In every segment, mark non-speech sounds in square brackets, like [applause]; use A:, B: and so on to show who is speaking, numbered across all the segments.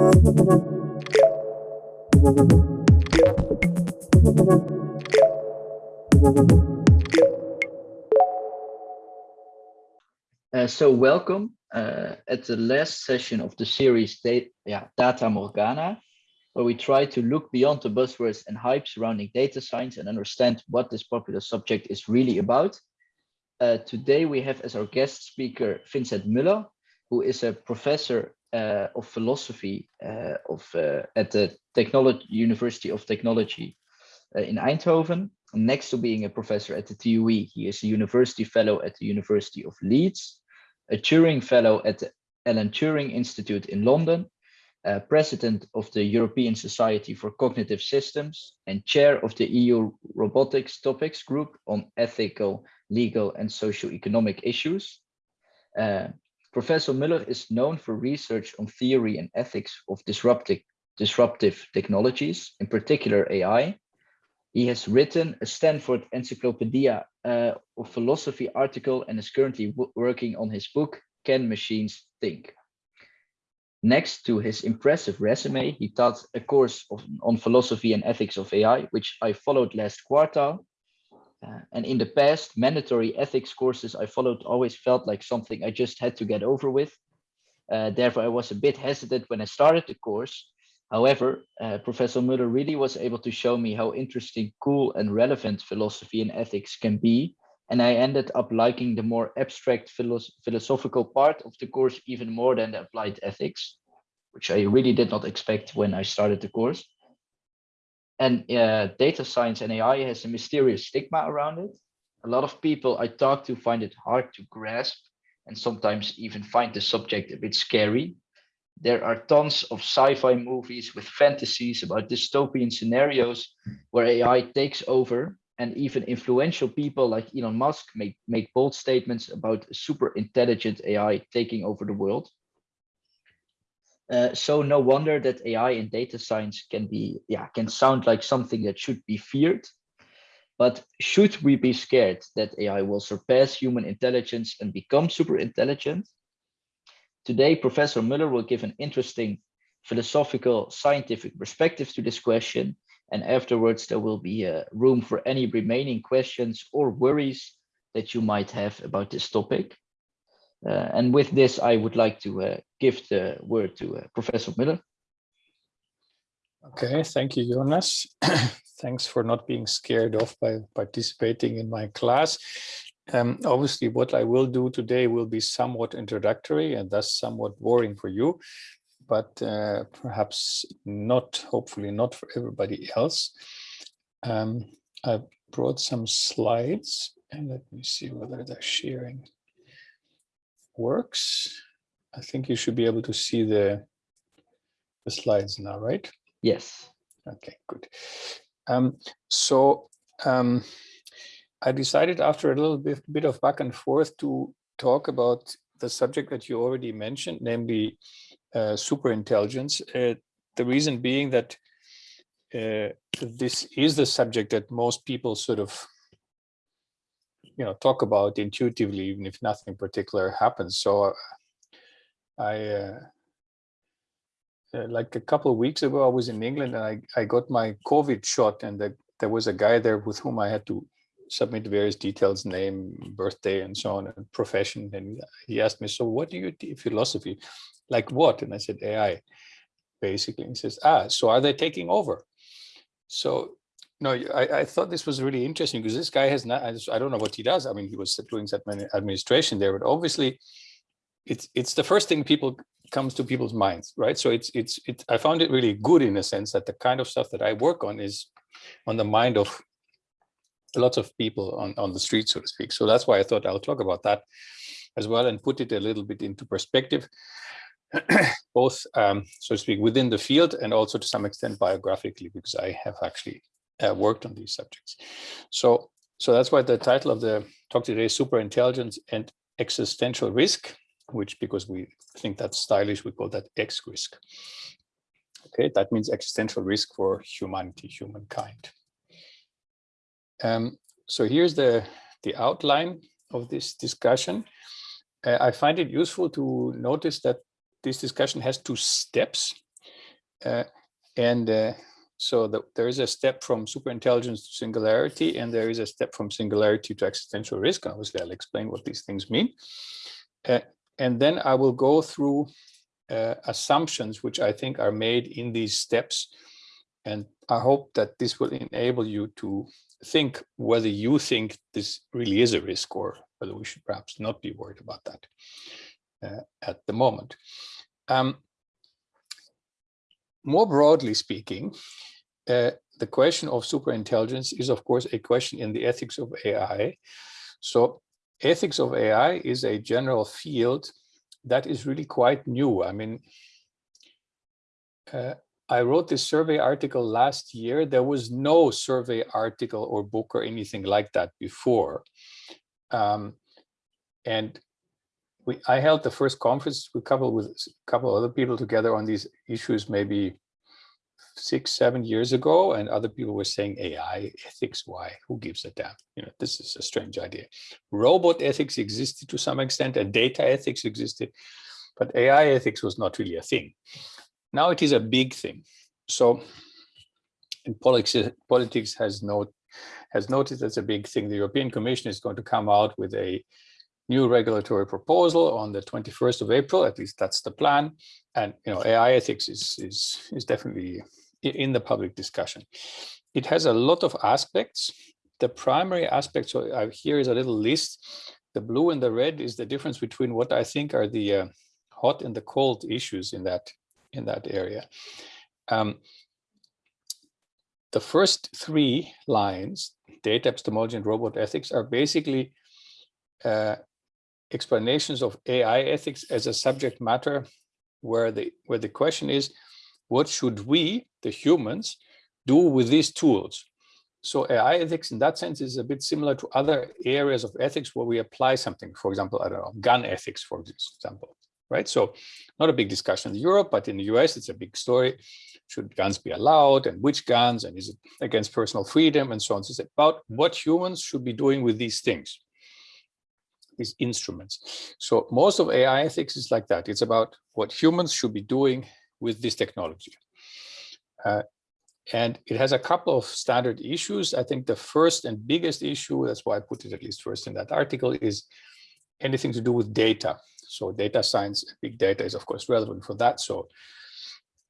A: Uh, so welcome uh, at the last session of the series data, yeah, data Morgana, where we try to look beyond the buzzwords and hype surrounding data science and understand what this popular subject is really about. Uh, today we have as our guest speaker Vincent Muller, who is a professor uh, of philosophy uh, of uh, at the Technology University of Technology uh, in Eindhoven. Next to being a professor at the TUE, he is a university fellow at the University of Leeds, a Turing fellow at the Alan Turing Institute in London, uh, president of the European Society for Cognitive Systems and chair of the EU Robotics Topics Group on ethical, legal and socio-economic issues. Professor Muller is known for research on theory and ethics of disruptive, disruptive technologies, in particular AI. He has written a Stanford Encyclopedia uh, of Philosophy article and is currently working on his book, Can Machines Think? Next to his impressive resume, he taught a course of, on philosophy and ethics of AI, which I followed last quarter. Uh, and in the past, mandatory ethics courses I followed always felt like something I just had to get over with. Uh, therefore, I was a bit hesitant when I started the course. However, uh, Professor Muller really was able to show me how interesting, cool, and relevant philosophy and ethics can be. And I ended up liking the more abstract philosoph philosophical part of the course even more than the applied ethics, which I really did not expect when I started the course. And uh, data science and AI has a mysterious stigma around it. A lot of people I talk to find it hard to grasp and sometimes even find the subject a bit scary. There are tons of sci-fi movies with fantasies about dystopian scenarios where AI takes over and even influential people like Elon Musk make, make bold statements about super intelligent AI taking over the world. Uh, so no wonder that AI and data science can be, yeah, can sound like something that should be feared. But should we be scared that AI will surpass human intelligence and become super intelligent? Today, Professor Muller will give an interesting philosophical scientific perspective to this question. And afterwards, there will be uh, room for any remaining questions or worries that you might have about this topic. Uh, and with this, I would like to uh, give the word to uh, Professor Muller.
B: Okay, thank you, Jonas. [coughs] Thanks for not being scared off by participating in my class. Um, obviously, what I will do today will be somewhat introductory and thus somewhat boring for you, but uh, perhaps not, hopefully not for everybody else. Um, I brought some slides and let me see whether they're sharing works. I think you should be able to see the, the slides now, right?
A: Yes.
B: Okay, good. Um, so um, I decided after a little bit, bit of back and forth to talk about the subject that you already mentioned, namely uh, superintelligence. Uh, the reason being that uh, this is the subject that most people sort of you know talk about intuitively even if nothing particular happens. So uh, i uh, uh, like a couple of weeks ago i was in england and i i got my covid shot and the, there was a guy there with whom i had to submit various details name birthday and so on and profession. And he asked me so what do you do philosophy like what? And i said ai basically. He says ah so are they taking over? So no, I, I thought this was really interesting because this guy has not, I, just, I don't know what he does. I mean, he was doing administration there, but obviously it's it's the first thing people comes to people's minds, right? So it's it's it. I found it really good in a sense that the kind of stuff that I work on is on the mind of lots of people on on the street, so to speak. So that's why I thought I'll talk about that as well and put it a little bit into perspective, [clears throat] both um, so to speak within the field and also to some extent biographically, because I have actually uh, worked on these subjects. So, so that's why the title of the talk today is Super Intelligence and Existential Risk, which because we think that's stylish, we call that X risk. Okay, that means existential risk for humanity, humankind. Um, so here's the, the outline of this discussion. Uh, I find it useful to notice that this discussion has two steps. Uh, and uh, so the, there is a step from superintelligence to singularity, and there is a step from singularity to existential risk. Obviously, I'll explain what these things mean. Uh, and then I will go through uh, assumptions which I think are made in these steps. And I hope that this will enable you to think whether you think this really is a risk or whether we should perhaps not be worried about that uh, at the moment. Um, more broadly speaking, uh, the question of superintelligence is, of course, a question in the ethics of AI. So ethics of AI is a general field that is really quite new. I mean, uh, I wrote this survey article last year. There was no survey article or book or anything like that before. Um, and we, I held the first conference we couple with a couple other people together on these issues maybe six, seven years ago, and other people were saying AI ethics, why? Who gives a damn? You know, this is a strange idea. Robot ethics existed to some extent, and data ethics existed, but AI ethics was not really a thing. Now it is a big thing. So, politics, politics has no has noticed that's a big thing. The European Commission is going to come out with a new regulatory proposal on the 21st of April. At least that's the plan. And you know, AI ethics is is is definitely in the public discussion. It has a lot of aspects. The primary aspect, so here is a little list. The blue and the red is the difference between what I think are the uh, hot and the cold issues in that in that area. Um, the first three lines, data epistemology and robot ethics, are basically uh, explanations of AI ethics as a subject matter where the where the question is what should we, the humans, do with these tools? So AI ethics in that sense is a bit similar to other areas of ethics where we apply something, for example, I don't know, gun ethics, for example, right? So not a big discussion in Europe, but in the US, it's a big story. Should guns be allowed and which guns and is it against personal freedom and so on. So it's about what humans should be doing with these things, these instruments. So most of AI ethics is like that. It's about what humans should be doing with this technology. Uh, and it has a couple of standard issues. I think the first and biggest issue, that's why I put it at least first in that article, is anything to do with data. So data science, big data is of course relevant for that. So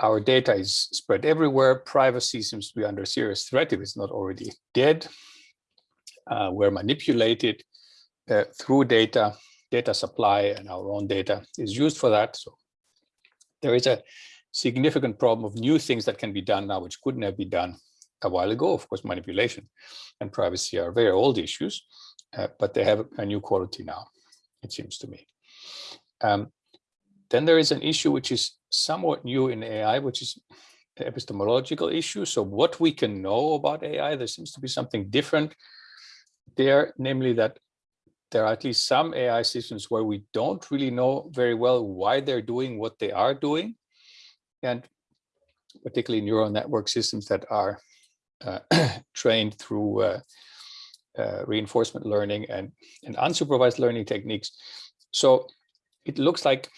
B: our data is spread everywhere. Privacy seems to be under serious threat if it's not already dead. Uh, we're manipulated uh, through data, data supply and our own data is used for that. So there is a significant problem of new things that can be done now, which couldn't have been done a while ago. Of course, manipulation and privacy are very old issues, uh, but they have a new quality now, it seems to me. Um, then there is an issue which is somewhat new in AI, which is epistemological issue. So what we can know about AI, there seems to be something different there, namely that there are at least some AI systems where we don't really know very well why they're doing what they are doing and particularly neural network systems that are uh, [clears throat] trained through uh, uh, reinforcement learning and, and unsupervised learning techniques. So it looks like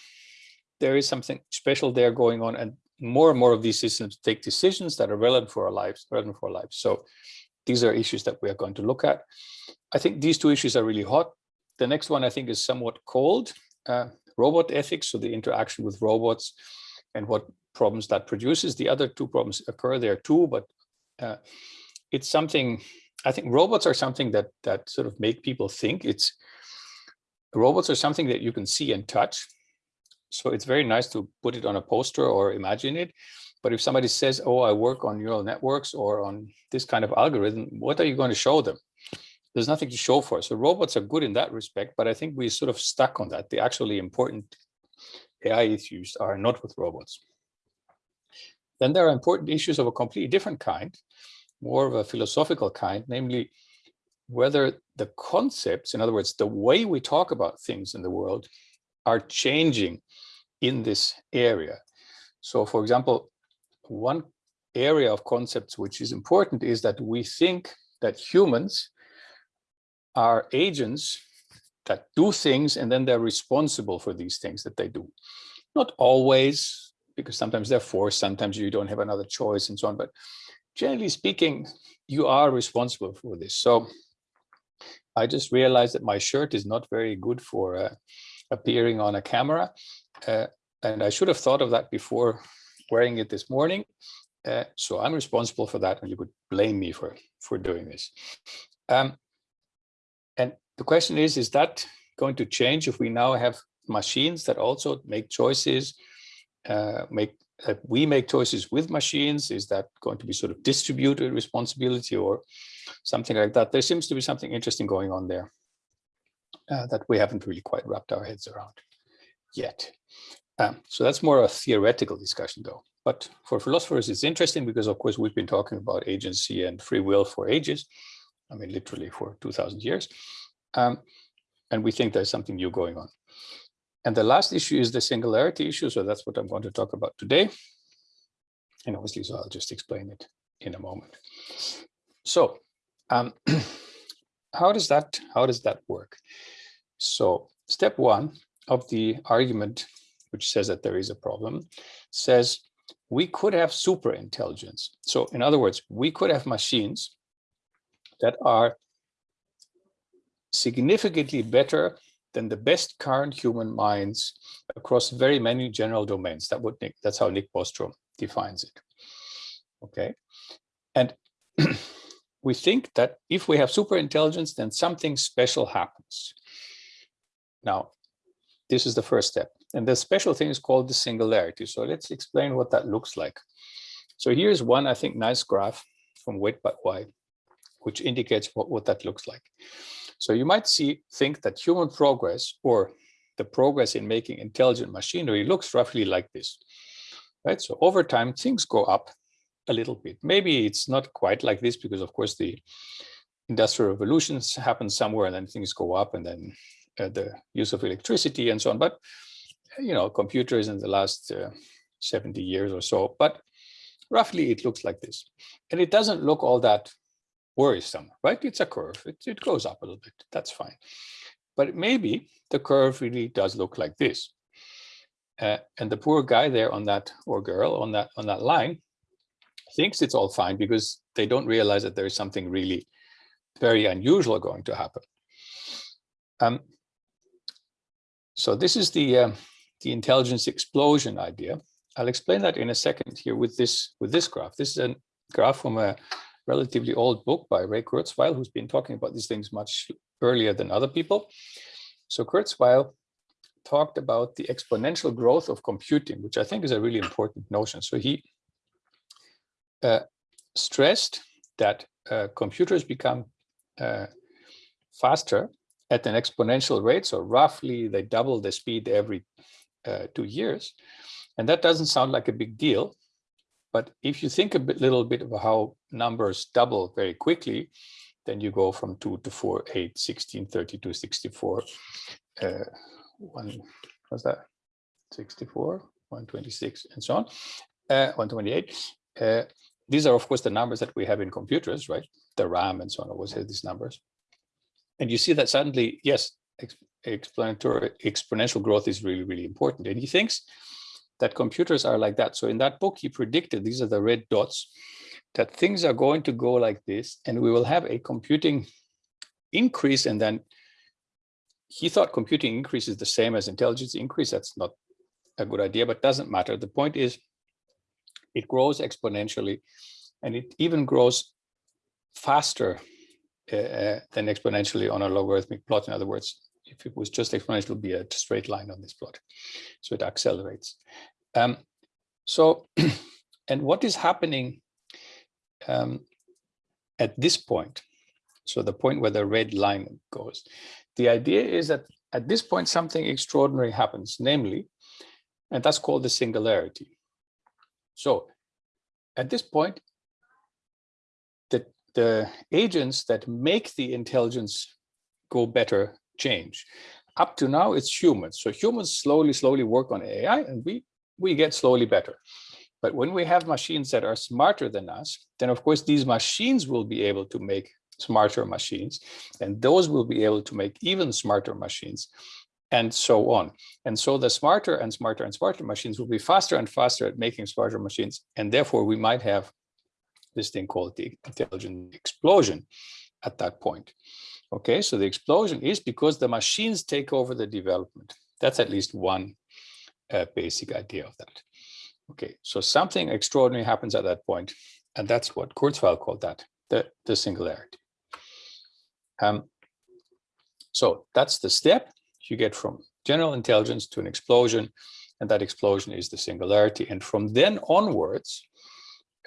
B: there is something special there going on and more and more of these systems take decisions that are relevant for our lives, relevant for our lives. So these are issues that we are going to look at. I think these two issues are really hot. The next one I think is somewhat cold, uh, robot ethics, so the interaction with robots and what problems that produces. The other two problems occur there too, but uh, it's something, I think robots are something that that sort of make people think. It's Robots are something that you can see and touch. So it's very nice to put it on a poster or imagine it. But if somebody says, oh, I work on neural networks or on this kind of algorithm, what are you going to show them? There's nothing to show for. It. So robots are good in that respect, but I think we sort of stuck on that. The actually important AI issues are not with robots. Then there are important issues of a completely different kind, more of a philosophical kind, namely whether the concepts, in other words, the way we talk about things in the world are changing in this area. So for example, one area of concepts which is important is that we think that humans are agents that do things and then they're responsible for these things that they do. Not always, because sometimes they're forced, sometimes you don't have another choice and so on. But generally speaking, you are responsible for this. So I just realized that my shirt is not very good for uh, appearing on a camera. Uh, and I should have thought of that before wearing it this morning. Uh, so I'm responsible for that and you could blame me for, for doing this. Um, and the question is, is that going to change if we now have machines that also make choices, uh, make uh, we make choices with machines? Is that going to be sort of distributed responsibility or something like that? There seems to be something interesting going on there uh, that we haven't really quite wrapped our heads around yet. Um, so that's more of a theoretical discussion though. But for philosophers, it's interesting because of course we've been talking about agency and free will for ages. I mean, literally for 2000 years. Um, and we think there's something new going on. And the last issue is the singularity issue. So that's what I'm going to talk about today. And obviously, so I'll just explain it in a moment. So um, [clears throat] how does that how does that work? So step one of the argument, which says that there is a problem, says we could have super intelligence. So in other words, we could have machines that are significantly better than the best current human minds across very many general domains. That would Nick, that's how Nick Bostrom defines it. Okay. And [clears throat] we think that if we have super intelligence, then something special happens. Now, this is the first step. And the special thing is called the singularity. So let's explain what that looks like. So here's one, I think, nice graph from Wait But Why, which indicates what, what that looks like. So you might see think that human progress or the progress in making intelligent machinery looks roughly like this. Right. So over time, things go up a little bit. Maybe it's not quite like this because, of course, the industrial revolutions happen somewhere and then things go up and then uh, the use of electricity and so on. But, you know, computers in the last uh, 70 years or so. But roughly it looks like this. And it doesn't look all that worrisome, right? It's a curve. It, it goes up a little bit. That's fine. But maybe the curve really does look like this. Uh, and the poor guy there on that or girl on that on that line thinks it's all fine because they don't realize that there is something really very unusual going to happen. Um, so this is the uh, the intelligence explosion idea. I'll explain that in a second here with this with this graph. This is a graph from a relatively old book by Ray Kurzweil, who's been talking about these things much earlier than other people. So Kurzweil talked about the exponential growth of computing, which I think is a really important notion. So he uh, stressed that uh, computers become uh, faster at an exponential rate. So roughly they double the speed every uh, two years. And that doesn't sound like a big deal. But if you think a bit, little bit of how numbers double very quickly, then you go from 2 to 4, 8, 16, 32, 64. Uh, one, what's that? 64, 126, and so on, uh, 128. Uh, these are, of course, the numbers that we have in computers, right? The RAM and so on always have these numbers. And you see that suddenly, yes, explanatory exponential growth is really, really important. And he thinks that computers are like that. So in that book, he predicted, these are the red dots, that things are going to go like this, and we will have a computing increase, and then he thought computing increase is the same as intelligence increase. That's not a good idea, but doesn't matter. The point is, it grows exponentially, and it even grows faster uh, uh than exponentially on a logarithmic plot. In other words, if it was just exponential, it would be a straight line on this plot. So it accelerates. Um, so, [clears throat] and what is happening um, at this point? So the point where the red line goes. The idea is that at this point, something extraordinary happens, namely, and that's called the singularity. So at this point, the, the agents that make the intelligence go better change. Up to now, it's humans. So humans slowly, slowly work on AI and we, we get slowly better. But when we have machines that are smarter than us, then of course these machines will be able to make smarter machines and those will be able to make even smarter machines. and so on. And so the smarter and smarter and smarter machines will be faster and faster at making smarter machines. And therefore we might have this thing called the intelligent explosion at that point. Okay, so the explosion is because the machines take over the development. That's at least one uh, basic idea of that. Okay, so something extraordinary happens at that point, and that's what Kurzweil called that, the, the singularity. Um, so that's the step you get from general intelligence to an explosion, and that explosion is the singularity. And from then onwards,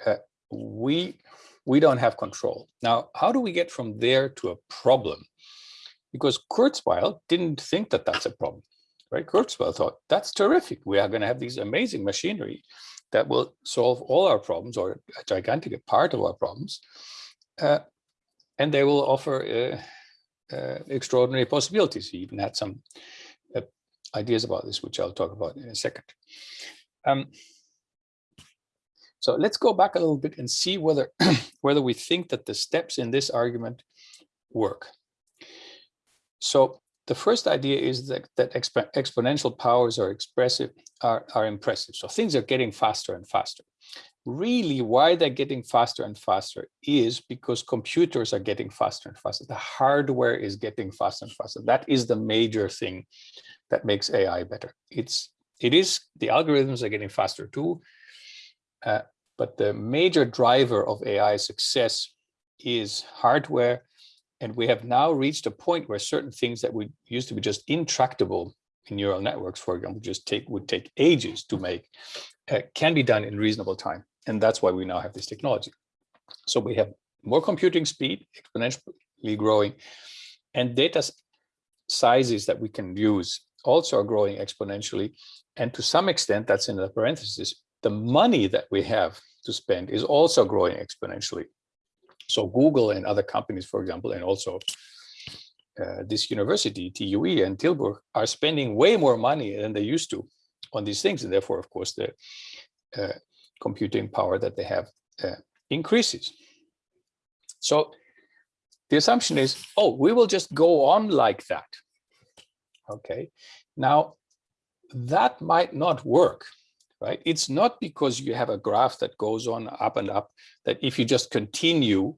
B: uh, we we don't have control. Now, how do we get from there to a problem? Because Kurzweil didn't think that that's a problem, right? Kurzweil thought that's terrific. We are going to have these amazing machinery that will solve all our problems or a gigantic part of our problems. Uh, and they will offer uh, uh, extraordinary possibilities. He even had some uh, ideas about this, which I'll talk about in a second. Um, so let's go back a little bit and see whether [clears throat] whether we think that the steps in this argument work. So the first idea is that, that exp exponential powers are expressive, are, are impressive. So things are getting faster and faster. Really, why they're getting faster and faster is because computers are getting faster and faster. The hardware is getting faster and faster. That is the major thing that makes AI better. It's it is the algorithms are getting faster too, uh, but the major driver of AI success is hardware. And we have now reached a point where certain things that would used to be just intractable in neural networks, for example, just take would take ages to make, uh, can be done in reasonable time. And that's why we now have this technology. So we have more computing speed, exponentially growing, and data sizes that we can use also are growing exponentially. And to some extent, that's in the parenthesis, the money that we have to spend is also growing exponentially. So Google and other companies, for example, and also uh, this university, TUE and Tilburg, are spending way more money than they used to on these things. And therefore, of course, the uh, computing power that they have uh, increases. So the assumption is, oh, we will just go on like that. Okay, now that might not work right? It's not because you have a graph that goes on up and up that if you just continue,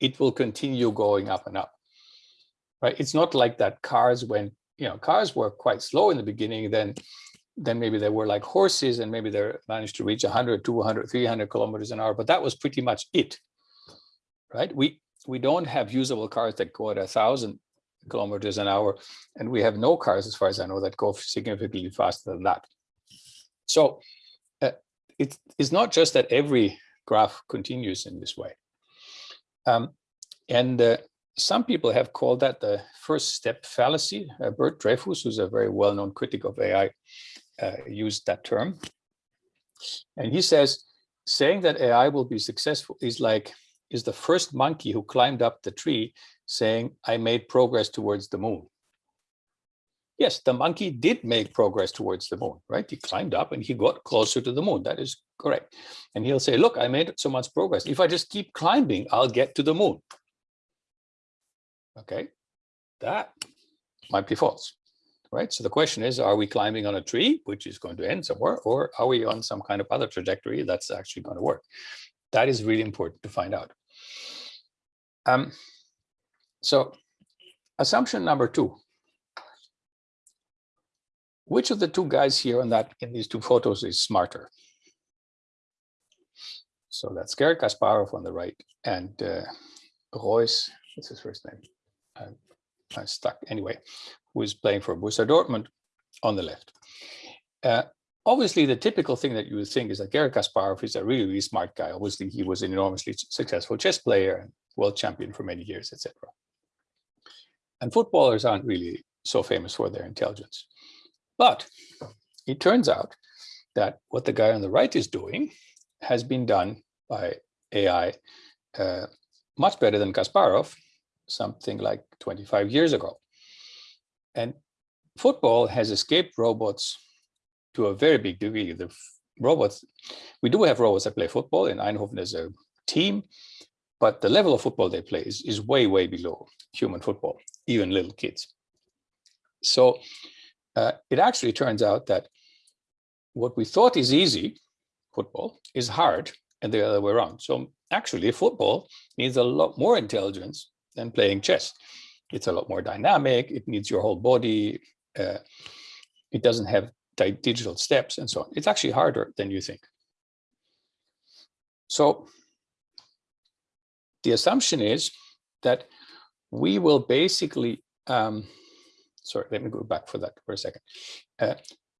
B: it will continue going up and up, right? It's not like that cars when, you know, cars were quite slow in the beginning, then then maybe they were like horses and maybe they managed to reach 100, 200, 300 kilometers an hour, but that was pretty much it, right? We we don't have usable cars that go at a thousand kilometers an hour, and we have no cars, as far as I know, that go significantly faster than that. So uh, it is not just that every graph continues in this way. Um, and uh, some people have called that the first step fallacy. Uh, Bert Dreyfus, who's a very well-known critic of AI, uh, used that term. And he says, saying that AI will be successful is like, is the first monkey who climbed up the tree saying, I made progress towards the moon yes, the monkey did make progress towards the moon, right? He climbed up and he got closer to the moon. That is correct. And he'll say, look, I made so much progress. If I just keep climbing, I'll get to the moon. Okay, that might be false, right? So the question is, are we climbing on a tree, which is going to end somewhere, or are we on some kind of other trajectory that's actually going to work? That is really important to find out. Um, so assumption number two, which of the two guys here on that in these two photos is smarter? So that's Garry Kasparov on the right and uh, Reus, what's his first name? I, I'm stuck anyway, who is playing for Borussia Dortmund on the left. Uh, obviously, the typical thing that you would think is that Garry Kasparov is a really, really smart guy. Obviously, he was an enormously successful chess player and world champion for many years, etc. And footballers aren't really so famous for their intelligence. But it turns out that what the guy on the right is doing has been done by AI uh, much better than Kasparov, something like 25 years ago. And football has escaped robots to a very big degree. The robots, we do have robots that play football. In Eindhoven, there's a team, but the level of football they play is, is way, way below human football, even little kids. So uh, it actually turns out that what we thought is easy, football, is hard and the other way around. So actually football needs a lot more intelligence than playing chess. It's a lot more dynamic. It needs your whole body. Uh, it doesn't have digital steps and so on. It's actually harder than you think. So the assumption is that we will basically, um, sorry, let me go back for that for a second. Uh,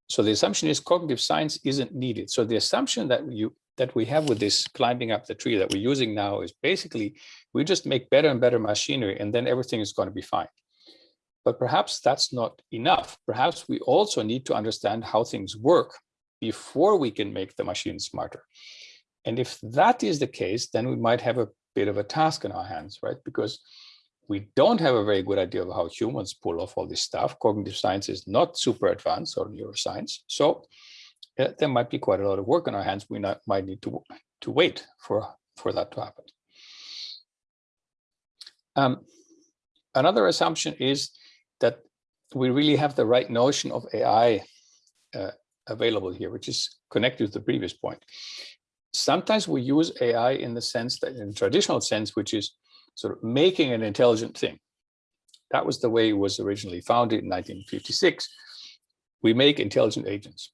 B: so the assumption is cognitive science isn't needed. So the assumption that you that we have with this climbing up the tree that we're using now is basically we just make better and better machinery and then everything is going to be fine. But perhaps that's not enough. Perhaps we also need to understand how things work before we can make the machine smarter. And if that is the case, then we might have a bit of a task in our hands, right? Because we don't have a very good idea of how humans pull off all this stuff. Cognitive science is not super advanced or neuroscience. So uh, there might be quite a lot of work on our hands. We not, might need to, to wait for, for that to happen. Um, another assumption is that we really have the right notion of AI uh, available here, which is connected to the previous point. Sometimes we use AI in the sense that in the traditional sense, which is sort of making an intelligent thing. That was the way it was originally founded in 1956. We make intelligent agents.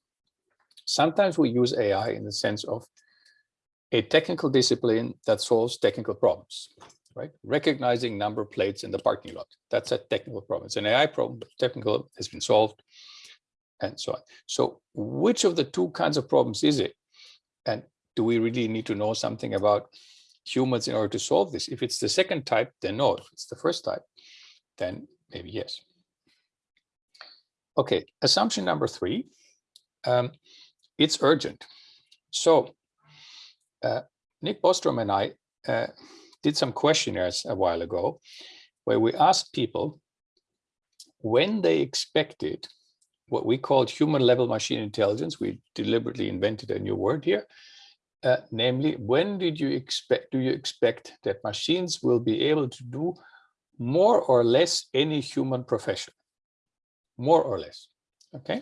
B: Sometimes we use AI in the sense of a technical discipline that solves technical problems, right? Recognizing number plates in the parking lot. That's a technical problem. It's an AI problem, but technical has been solved and so on. So which of the two kinds of problems is it? And do we really need to know something about humans in order to solve this? If it's the second type, then no. If it's the first type, then maybe yes. Okay, assumption number three, um, it's urgent. So uh, Nick Bostrom and I uh, did some questionnaires a while ago where we asked people when they expected what we called human level machine intelligence. We deliberately invented a new word here. Uh, namely, when did you expect, do you expect that machines will be able to do more or less any human profession? More or less, okay?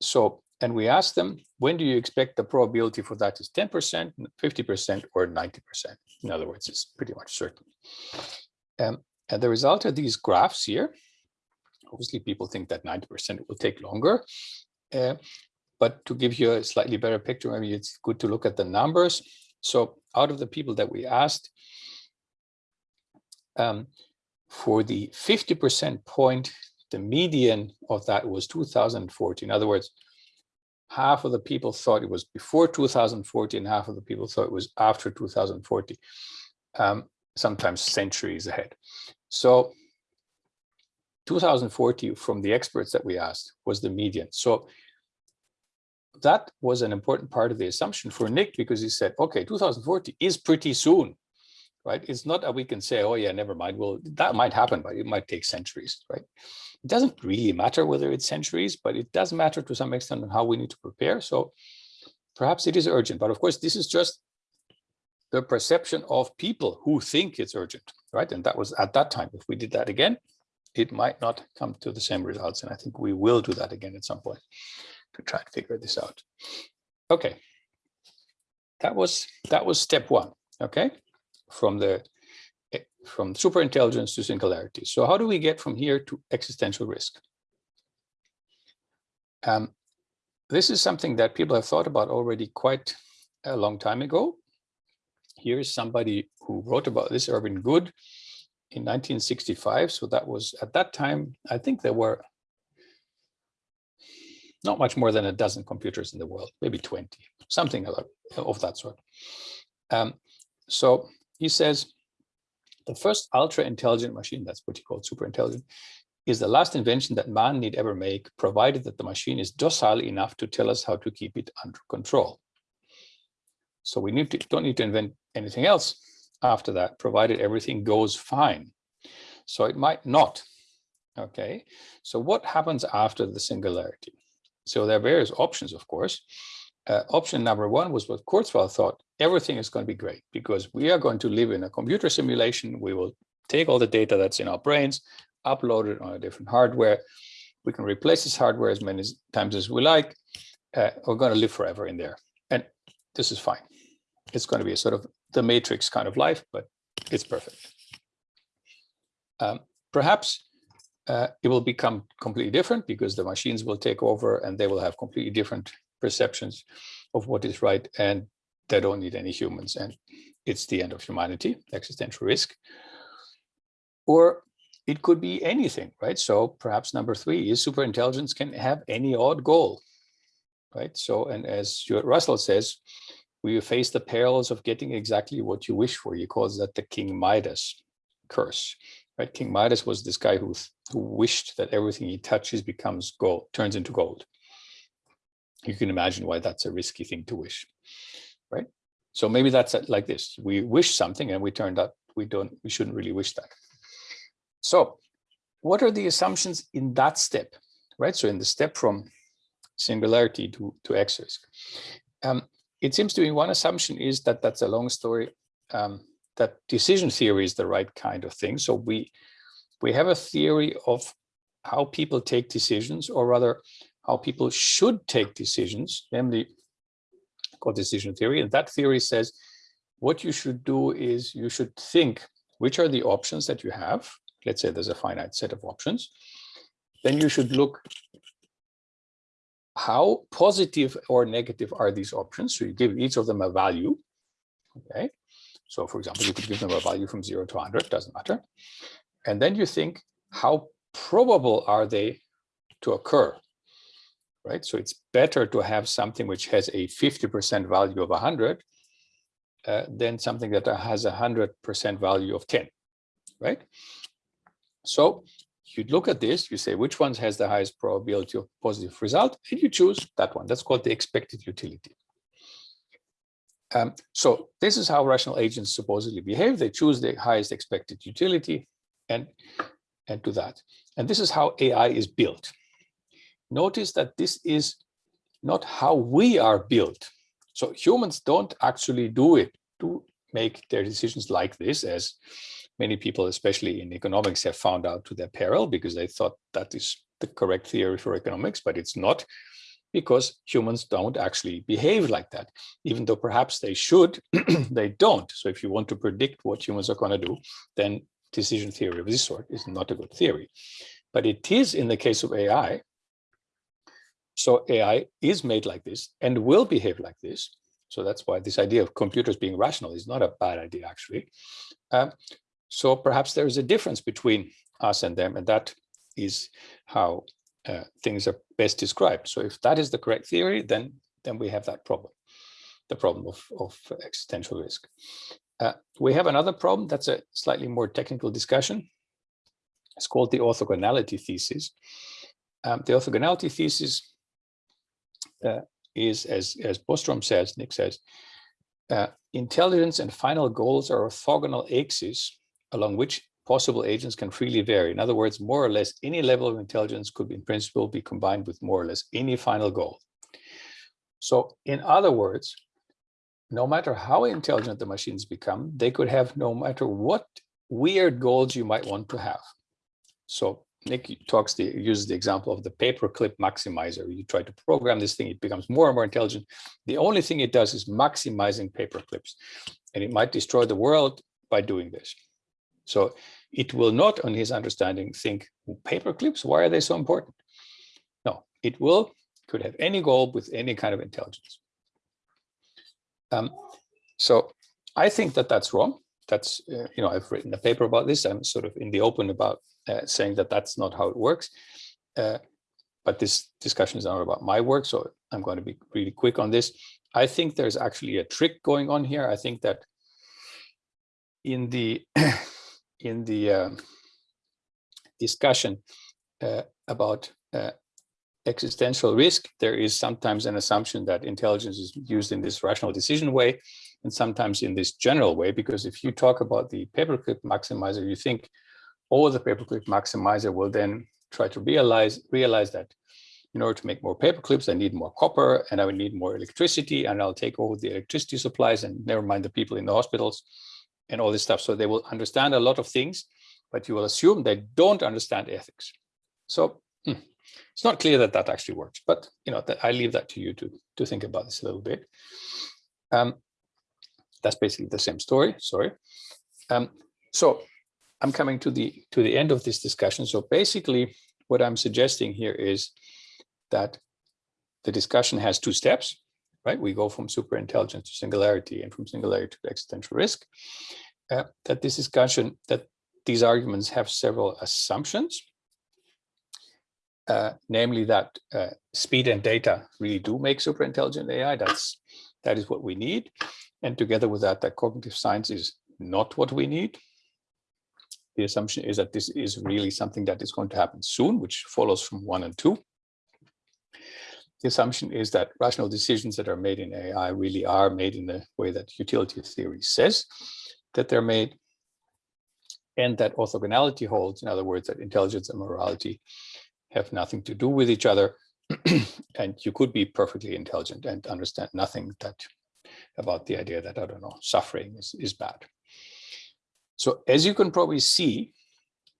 B: So, and we asked them, when do you expect the probability for that is 10%, 50%, or 90%? In other words, it's pretty much certain. Um, and the result of these graphs here, obviously people think that 90% will take longer. Uh, but to give you a slightly better picture, maybe it's good to look at the numbers. So out of the people that we asked, um, for the 50% point, the median of that was 2014. In other words, half of the people thought it was before 2040 and half of the people thought it was after 2040, um, sometimes centuries ahead. So 2040 from the experts that we asked was the median. So that was an important part of the assumption for Nick because he said, okay, 2040 is pretty soon, right? It's not that we can say, oh yeah, never mind. Well, that might happen, but it might take centuries, right? It doesn't really matter whether it's centuries, but it does matter to some extent on how we need to prepare. So perhaps it is urgent, but of course, this is just the perception of people who think it's urgent, right? And that was at that time. If we did that again, it might not come to the same results. And I think we will do that again at some point to try and figure this out. Okay, that was that was step one. Okay, from the eh, from super intelligence to singularity. So how do we get from here to existential risk? Um, this is something that people have thought about already quite a long time ago. Here is somebody who wrote about this, Irving Good, in 1965. So that was at that time, I think there were not much more than a dozen computers in the world, maybe 20, something of that sort. Um, so he says, the first ultra intelligent machine, that's what he called super intelligent, is the last invention that man need ever make, provided that the machine is docile enough to tell us how to keep it under control. So we need to, don't need to invent anything else after that, provided everything goes fine. So it might not. Okay, so what happens after the singularity? So there are various options, of course. Uh, option number one was what Kurzweil thought, everything is going to be great because we are going to live in a computer simulation. We will take all the data that's in our brains, upload it on a different hardware. we can replace this hardware as many times as we like. Uh, we're going to live forever in there. And this is fine. It's going to be a sort of the matrix kind of life, but it's perfect. Um, perhaps uh, it will become completely different because the machines will take over and they will have completely different perceptions of what is right and they don't need any humans and it's the end of humanity, existential risk. Or it could be anything, right? So perhaps number three is superintelligence can have any odd goal, right? So, and as Stuart Russell says, we face the perils of getting exactly what you wish for. He calls that the King Midas curse, right? King Midas was this guy who, who wished that everything he touches becomes gold, turns into gold. You can imagine why that's a risky thing to wish, right? So maybe that's like this. We wish something and we turned out we don't, we shouldn't really wish that. So what are the assumptions in that step, right? So in the step from singularity to, to X risk. Um, it seems to me one assumption is that that's a long story, um, that decision theory is the right kind of thing. So we, we have a theory of how people take decisions, or rather how people should take decisions, namely called decision theory. And that theory says what you should do is you should think which are the options that you have. Let's say there's a finite set of options. Then you should look how positive or negative are these options. So you give each of them a value. Okay. So for example, you could give them a value from zero to 100, doesn't matter. And then you think how probable are they to occur? right? So it's better to have something which has a 50% value of 100 uh, than something that has a 100% value of 10, right? So you look at this, you say which one has the highest probability of positive result, and you choose that one. That's called the expected utility. Um, so this is how rational agents supposedly behave. They choose the highest expected utility and, and do that. And this is how AI is built notice that this is not how we are built. So humans don't actually do it to make their decisions like this, as many people, especially in economics, have found out to their peril because they thought that is the correct theory for economics, but it's not because humans don't actually behave like that. Even though perhaps they should, [clears throat] they don't. So if you want to predict what humans are going to do, then decision theory of this sort is not a good theory. But it is in the case of AI, so AI is made like this and will behave like this. So that's why this idea of computers being rational is not a bad idea, actually. Um, so perhaps there is a difference between us and them, and that is how uh, things are best described. So if that is the correct theory, then then we have that problem, the problem of, of existential risk. Uh, we have another problem that's a slightly more technical discussion. It's called the orthogonality thesis. Um, the orthogonality thesis uh, is, as, as Bostrom says, Nick says, uh, intelligence and final goals are orthogonal axes along which possible agents can freely vary. In other words, more or less any level of intelligence could in principle be combined with more or less any final goal. So in other words, no matter how intelligent the machines become, they could have no matter what weird goals you might want to have. So Nick talks the uses the example of the paperclip maximizer. You try to program this thing, it becomes more and more intelligent. The only thing it does is maximizing paperclips, and it might destroy the world by doing this. So it will not, on his understanding, think paperclips. Why are they so important? No, it will could have any goal with any kind of intelligence. Um, so I think that that's wrong. That's uh, you know I've written a paper about this. I'm sort of in the open about uh, saying that that's not how it works. Uh, but this discussion is not about my work, so I'm going to be really quick on this. I think there's actually a trick going on here. I think that in the [clears throat] in the um, discussion uh, about uh, existential risk, there is sometimes an assumption that intelligence is used in this rational decision way, and sometimes in this general way, because if you talk about the paperclip maximizer, you think or the paperclip maximizer will then try to realize realize that in order to make more paper clips, I need more copper and I would need more electricity and I'll take over the electricity supplies and never mind the people in the hospitals and all this stuff. So they will understand a lot of things, but you will assume they don't understand ethics. So hmm, It's not clear that that actually works, but you know, I leave that to you to, to think about this a little bit. Um, that's basically the same story, sorry. Um, so I'm coming to the to the end of this discussion. So basically what I'm suggesting here is that the discussion has two steps, right? We go from super intelligence to singularity and from singularity to existential risk. Uh, that this discussion, that these arguments have several assumptions, uh, namely that uh, speed and data really do make super intelligent AI. That's that is what we need. And together with that, that cognitive science is not what we need. The assumption is that this is really something that is going to happen soon, which follows from one and two. The assumption is that rational decisions that are made in AI really are made in the way that utility theory says that they're made and that orthogonality holds, in other words, that intelligence and morality have nothing to do with each other. [clears throat] and you could be perfectly intelligent and understand nothing that about the idea that, I don't know, suffering is, is bad. So as you can probably see,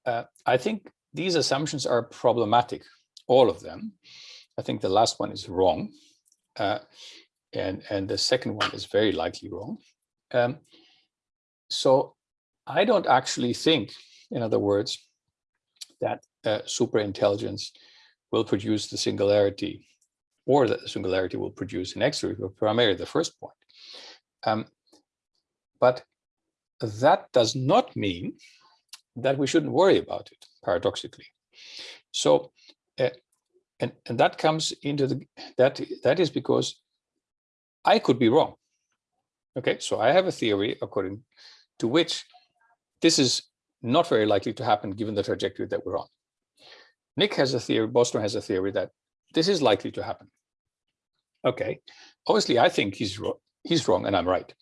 B: uh, I think these assumptions are problematic, all of them. I think the last one is wrong. Uh, and, and the second one is very likely wrong. Um, so I don't actually think, in other words, that uh, super intelligence will produce the singularity or that the singularity will produce an X-risk, but primarily the first point. Um, but that does not mean that we shouldn't worry about it, paradoxically. So, uh, and, and that comes into the, that, that is because I could be wrong. Okay, so I have a theory according to which this is not very likely to happen given the trajectory that we're on. Nick has a theory, Bostrom has a theory that this is likely to happen. Okay, obviously I think he's, he's wrong and I'm right,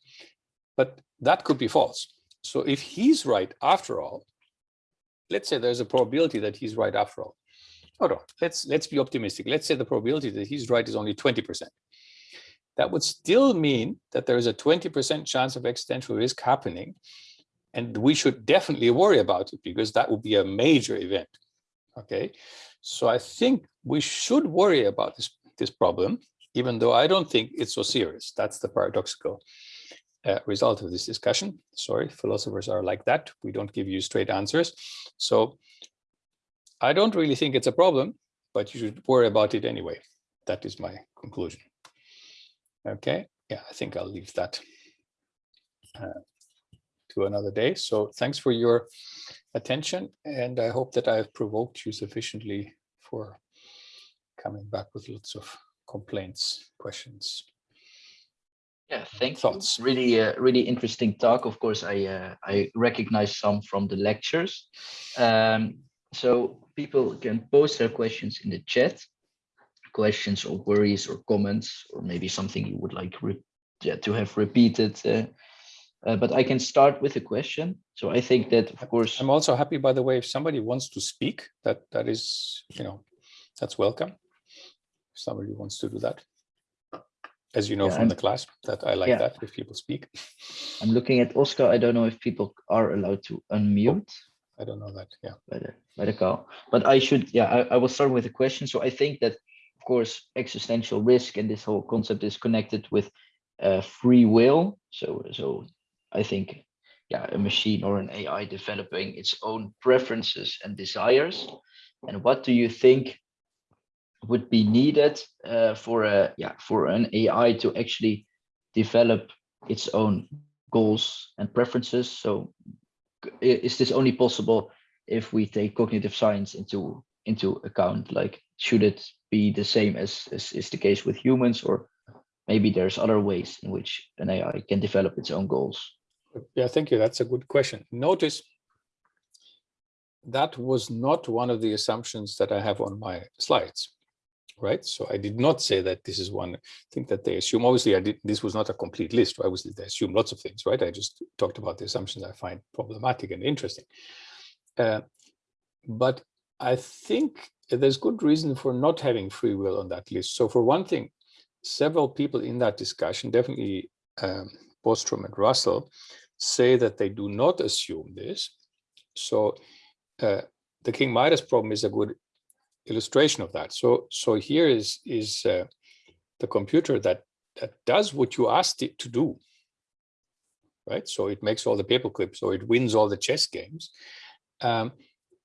B: but that could be false. So if he's right after all, let's say there's a probability that he's right after all. Hold on, let's, let's be optimistic. Let's say the probability that he's right is only 20%. That would still mean that there is a 20% chance of existential risk happening and we should definitely worry about it because that would be a major event. Okay, so I think we should worry about this, this problem, even though I don't think it's so serious. That's the paradoxical uh, result of this discussion. Sorry, philosophers are like that. We don't give you straight answers. So I don't really think it's a problem, but you should worry about it anyway. That is my conclusion. Okay, yeah, I think I'll leave that. Uh, to another day. So thanks for your attention. And I hope that I've provoked you sufficiently for coming back with lots of complaints, questions.
A: Yeah, thank Thoughts. you. Really, uh, really interesting talk. Of course, I uh, I recognize some from the lectures. Um, so people can post their questions in the chat, questions or worries or comments, or maybe something you would like yeah, to have repeated uh, uh, but I can start with a question. So I think that, of course,
B: I'm also happy, by the way, if somebody wants to speak, that that is, you know, that's welcome. If somebody wants to do that, as you know yeah, from I'm, the class, that I like yeah. that if people speak.
A: I'm looking at Oscar. I don't know if people are allowed to unmute.
B: I don't know that. Yeah.
A: By the call, but I should. Yeah, I, I will start with a question. So I think that, of course, existential risk and this whole concept is connected with uh, free will. So so I think, yeah, a machine or an AI developing its own preferences and desires. And what do you think would be needed uh, for a yeah for an AI to actually develop its own goals and preferences? So is this only possible if we take cognitive science into into account? Like, should it be the same as, as is the case with humans, or maybe there's other ways in which an AI can develop its own goals?
B: Yeah, thank you. That's a good question. Notice that was not one of the assumptions that I have on my slides, right? So I did not say that this is one thing that they assume. Obviously, I did. This was not a complete list. Right? Obviously, they assume lots of things, right? I just talked about the assumptions I find problematic and interesting. Uh, but I think there's good reason for not having free will on that list. So for one thing, several people in that discussion, definitely um, Bostrom and Russell, say that they do not assume this. So uh, the King Midas problem is a good illustration of that. So, so here is is uh, the computer that that does what you asked it to do. Right. So it makes all the paper clips, so it wins all the chess games, um,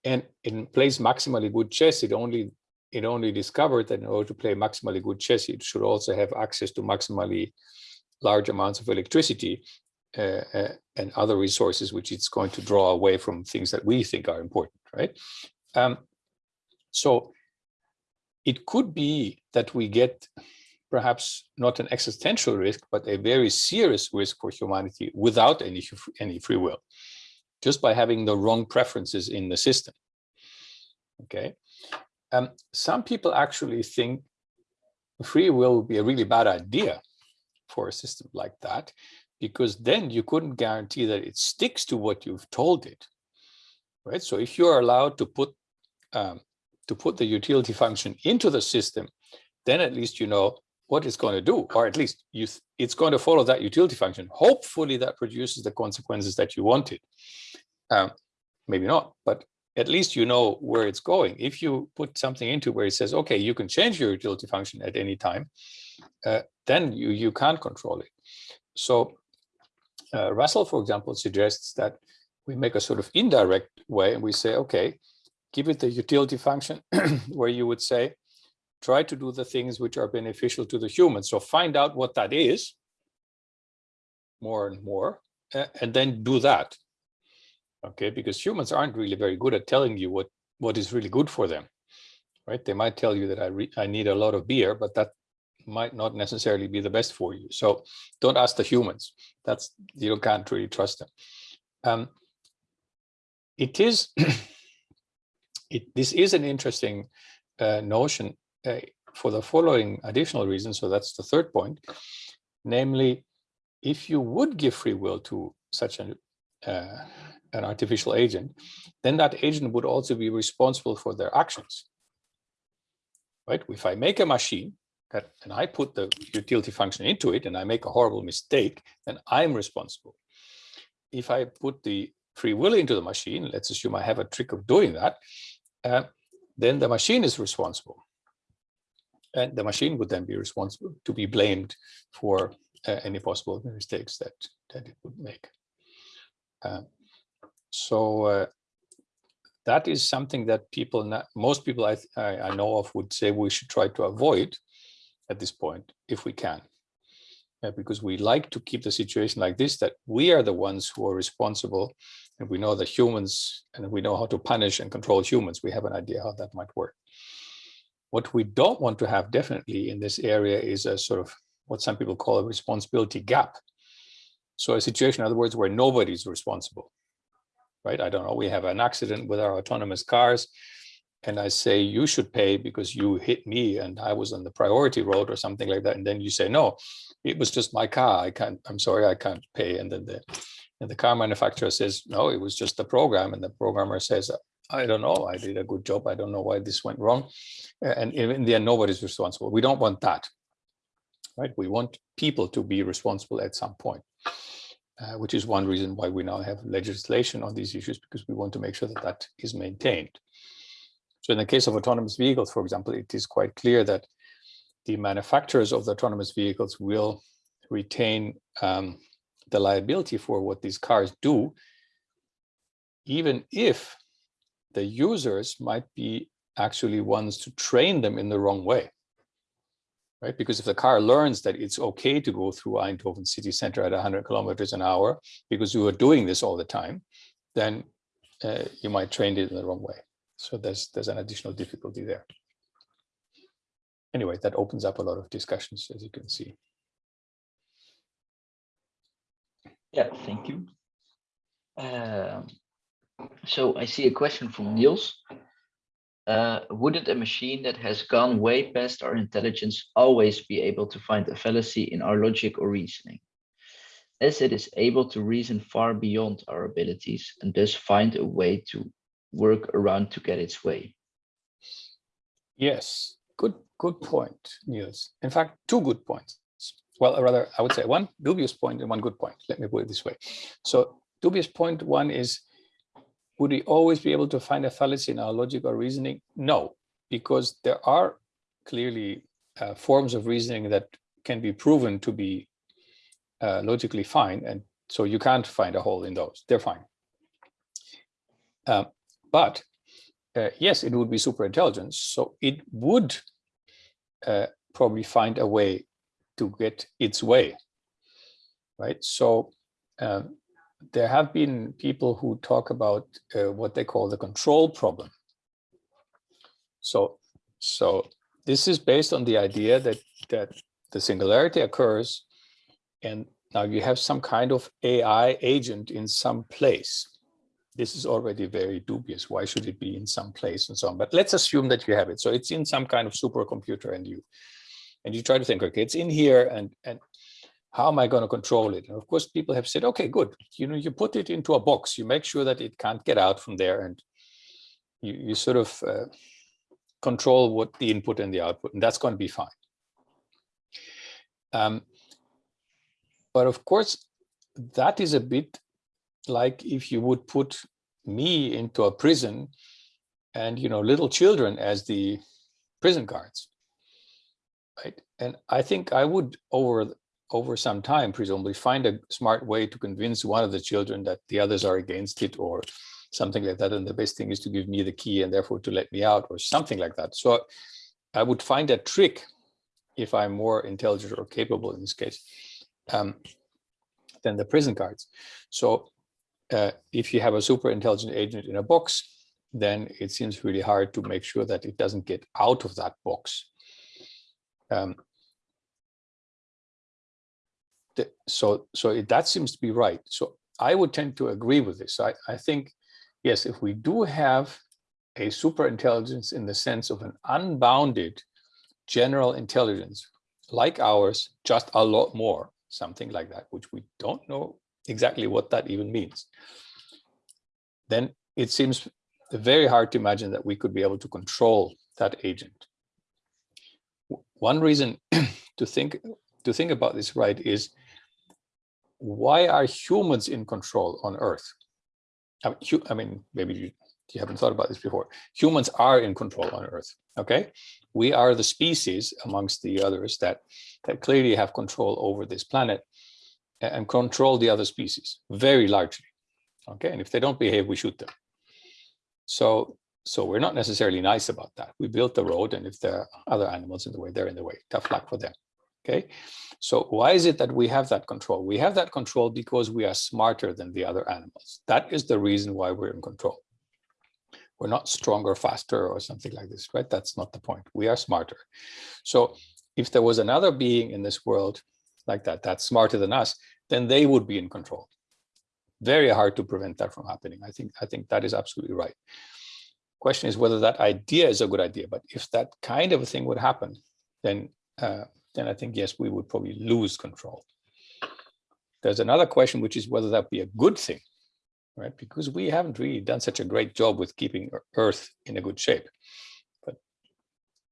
B: and it plays maximally good chess. It only it only discovered that in order to play maximally good chess, it should also have access to maximally large amounts of electricity uh, uh, and other resources, which it's going to draw away from things that we think are important, right? Um, so it could be that we get perhaps not an existential risk, but a very serious risk for humanity without any, any free will, just by having the wrong preferences in the system. Okay. Um, some people actually think free will would be a really bad idea for a system like that, because then you couldn't guarantee that it sticks to what you've told it, right? So if you're allowed to put um, to put the utility function into the system, then at least you know what it's going to do, or at least you it's going to follow that utility function. Hopefully that produces the consequences that you wanted. Um, maybe not, but at least you know where it's going. If you put something into where it says, okay, you can change your utility function at any time, uh, then you, you can't control it. So uh, Russell, for example, suggests that we make a sort of indirect way and we say, okay, give it the utility function [clears throat] where you would say, try to do the things which are beneficial to the human. So find out what that is more and more, and then do that. Okay, because humans aren't really very good at telling you what, what is really good for them, right? They might tell you that I, I need a lot of beer, but that might not necessarily be the best for you. So don't ask the humans. That's you can't really trust them. Um, it is [clears throat] it, this is an interesting uh, notion uh, for the following additional reasons. So that's the third point, namely, if you would give free will to such an uh, an artificial agent, then that agent would also be responsible for their actions. Right? If I make a machine that and I put the utility function into it and I make a horrible mistake, then I'm responsible. If I put the free will into the machine, let's assume I have a trick of doing that, uh, then the machine is responsible. And the machine would then be responsible to be blamed for uh, any possible mistakes that, that it would make. Uh, so uh, that is something that people, not, most people I, I know of would say we should try to avoid at this point, if we can. Uh, because we like to keep the situation like this, that we are the ones who are responsible and we know that humans, and we know how to punish and control humans. We have an idea how that might work. What we don't want to have definitely in this area is a sort of what some people call a responsibility gap. So a situation, in other words, where nobody's responsible, right? I don't know, we have an accident with our autonomous cars and I say, you should pay because you hit me and I was on the priority road or something like that. And then you say, no, it was just my car. I can't, I'm sorry, I can't pay. And then the, and the car manufacturer says, no, it was just the program. And the programmer says, I don't know, I did a good job. I don't know why this went wrong. And in the end, nobody's responsible. We don't want that, right? We want people to be responsible at some point. Uh, which is one reason why we now have legislation on these issues because we want to make sure that that is maintained. So in the case of autonomous vehicles, for example, it is quite clear that the manufacturers of the autonomous vehicles will retain um, the liability for what these cars do, even if the users might be actually ones to train them in the wrong way. Right? Because if the car learns that it's okay to go through Eindhoven city center at 100 kilometers an hour because you are doing this all the time, then uh, you might train it in the wrong way. So there's there's an additional difficulty there. Anyway, that opens up a lot of discussions, as you can see.
A: Yeah, thank you. Um, so I see a question from Niels. Uh, wouldn't a machine that has gone way past our intelligence always be able to find a fallacy in our logic or reasoning? As it is able to reason far beyond our abilities and thus find a way to work around to get its way.
B: Yes, good, good point, Niels. In fact, two good points. Well, rather, I would say one dubious point and one good point. Let me put it this way. So dubious point one is, would we always be able to find a fallacy in our logic or reasoning? No, because there are clearly uh, forms of reasoning that can be proven to be uh, logically fine. And so you can't find a hole in those. They're fine. Um, but uh, yes, it would be super intelligence. So it would uh, probably find a way to get its way, right? So um, there have been people who talk about uh, what they call the control problem. So, so this is based on the idea that that the singularity occurs, and now you have some kind of AI agent in some place. This is already very dubious. Why should it be in some place and so on? But let's assume that you have it. So it's in some kind of supercomputer, and you and you try to think, okay, it's in here, and and how am I going to control it? And of course, people have said, okay, good. You know, you put it into a box, you make sure that it can't get out from there, and you, you sort of uh, control what the input and the output, and that's going to be fine. Um, but of course, that is a bit like if you would put me into a prison and, you know, little children as the prison guards. Right. And I think I would over over some time, presumably find a smart way to convince one of the children that the others are against it or something like that. And the best thing is to give me the key and therefore to let me out or something like that. So I would find a trick if I'm more intelligent or capable in this case um, than the prison guards. So uh, if you have a super intelligent agent in a box, then it seems really hard to make sure that it doesn't get out of that box. Um, the, so so it, that seems to be right. So I would tend to agree with this. I, I think, yes, if we do have a super intelligence in the sense of an unbounded general intelligence like ours, just a lot more, something like that, which we don't know exactly what that even means, then it seems very hard to imagine that we could be able to control that agent. One reason [clears throat] to think to think about this right is why are humans in control on Earth? I mean, I mean maybe you, you haven't thought about this before. Humans are in control on Earth, okay? We are the species amongst the others that, that clearly have control over this planet and control the other species very largely, okay? And if they don't behave, we shoot them. So, so we're not necessarily nice about that. We built the road and if there are other animals in the way, they're in the way, tough luck for them, okay? So why is it that we have that control? We have that control because we are smarter than the other animals. That is the reason why we're in control. We're not stronger, faster, or something like this, right? That's not the point. We are smarter. So if there was another being in this world like that, that's smarter than us, then they would be in control. Very hard to prevent that from happening. I think, I think that is absolutely right. Question is whether that idea is a good idea. But if that kind of a thing would happen, then uh, then I think, yes, we would probably lose control. There's another question, which is whether that be a good thing, right? Because we haven't really done such a great job with keeping Earth in a good shape. But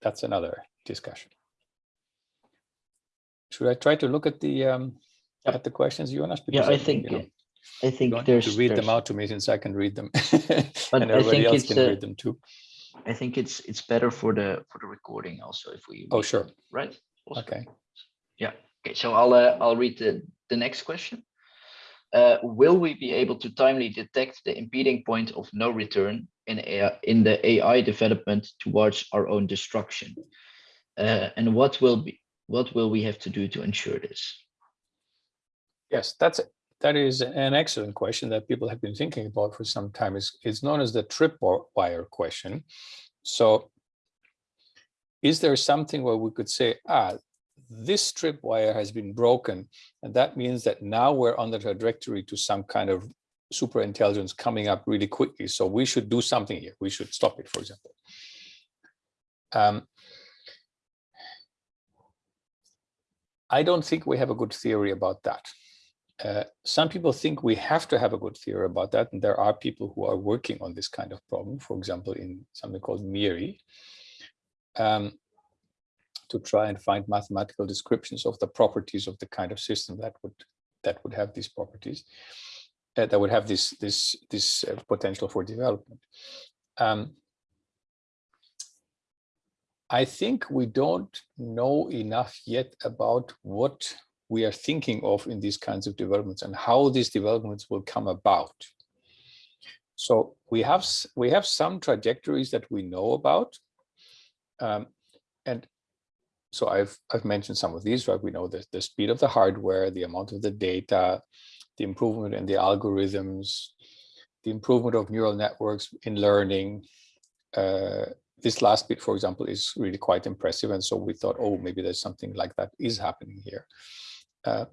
B: that's another discussion. Should I try to look at the um, yep. at the questions, you want Jonas?
A: Because yeah, I think you know, I think there's
B: to read
A: there's...
B: them out to me since I can read them, [laughs] and everybody else can read them too.
A: I think it's it's better for the for the recording also if we.
B: Oh sure.
A: Right.
B: Okay.
A: Yeah. Okay. So I'll uh, I'll read the the next question. Uh, will we be able to timely detect the impeding point of no return in AI, in the AI development towards our own destruction? Uh, and what will be what will we have to do to ensure this?
B: Yes, that's that is an excellent question that people have been thinking about for some time. It's, it's known as the tripwire question. So is there something where we could say, ah, this tripwire has been broken, and that means that now we're on the trajectory to some kind of super intelligence coming up really quickly. So we should do something here. We should stop it, for example. Um, I don't think we have a good theory about that. Uh, some people think we have to have a good theory about that, and there are people who are working on this kind of problem, for example, in something called MIRI, um, to try and find mathematical descriptions of the properties of the kind of system that would that would have these properties, uh, that would have this this this uh, potential for development. Um, I think we don't know enough yet about what we are thinking of in these kinds of developments and how these developments will come about. So we have we have some trajectories that we know about, um, and so I've I've mentioned some of these. Right, we know the the speed of the hardware, the amount of the data, the improvement in the algorithms, the improvement of neural networks in learning. Uh, this last bit, for example, is really quite impressive, and so we thought, oh, maybe there's something like that is happening here. Uh,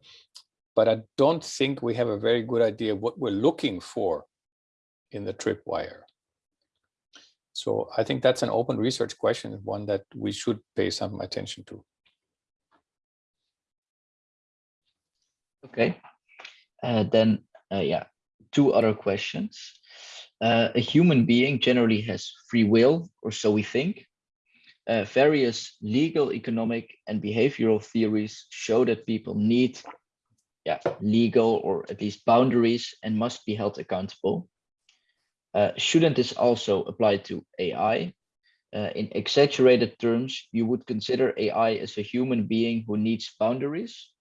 B: but I don't think we have a very good idea what we're looking for in the tripwire. So I think that's an open research question, one that we should pay some attention to.
A: Okay, uh, then uh, yeah, two other questions. Uh, a human being generally has free will, or so we think. Uh, various legal, economic, and behavioral theories show that people need yeah, legal or at least boundaries and must be held accountable. Uh, shouldn't this also apply to AI? Uh, in exaggerated terms, you would consider AI as a human being who needs boundaries?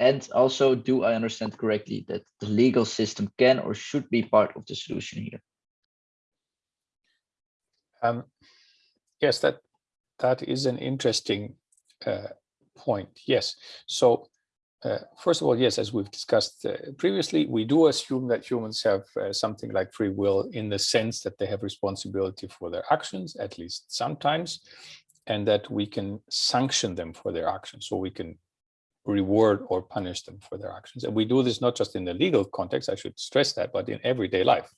A: And also, do I understand correctly that the legal system can or should be part of the solution here?
B: Um, yes, that that is an interesting uh, point. Yes. So uh, first of all, yes, as we've discussed uh, previously, we do assume that humans have uh, something like free will in the sense that they have responsibility for their actions, at least sometimes, and that we can sanction them for their actions. So we can reward or punish them for their actions. And we do this not just in the legal context, I should stress that, but in everyday life.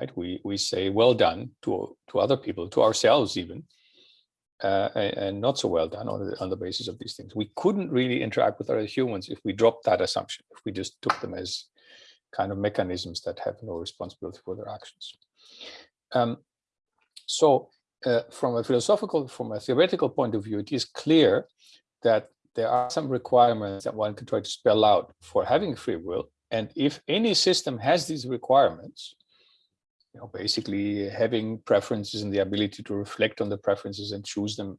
B: Right? We, we say, well done to, to other people, to ourselves even, uh, and not so well done on the, on the basis of these things. We couldn't really interact with other humans if we dropped that assumption, if we just took them as kind of mechanisms that have no responsibility for their actions. Um, so uh, from a philosophical, from a theoretical point of view, it is clear that there are some requirements that one can try to spell out for having free will. And if any system has these requirements, you know, basically having preferences and the ability to reflect on the preferences and choose them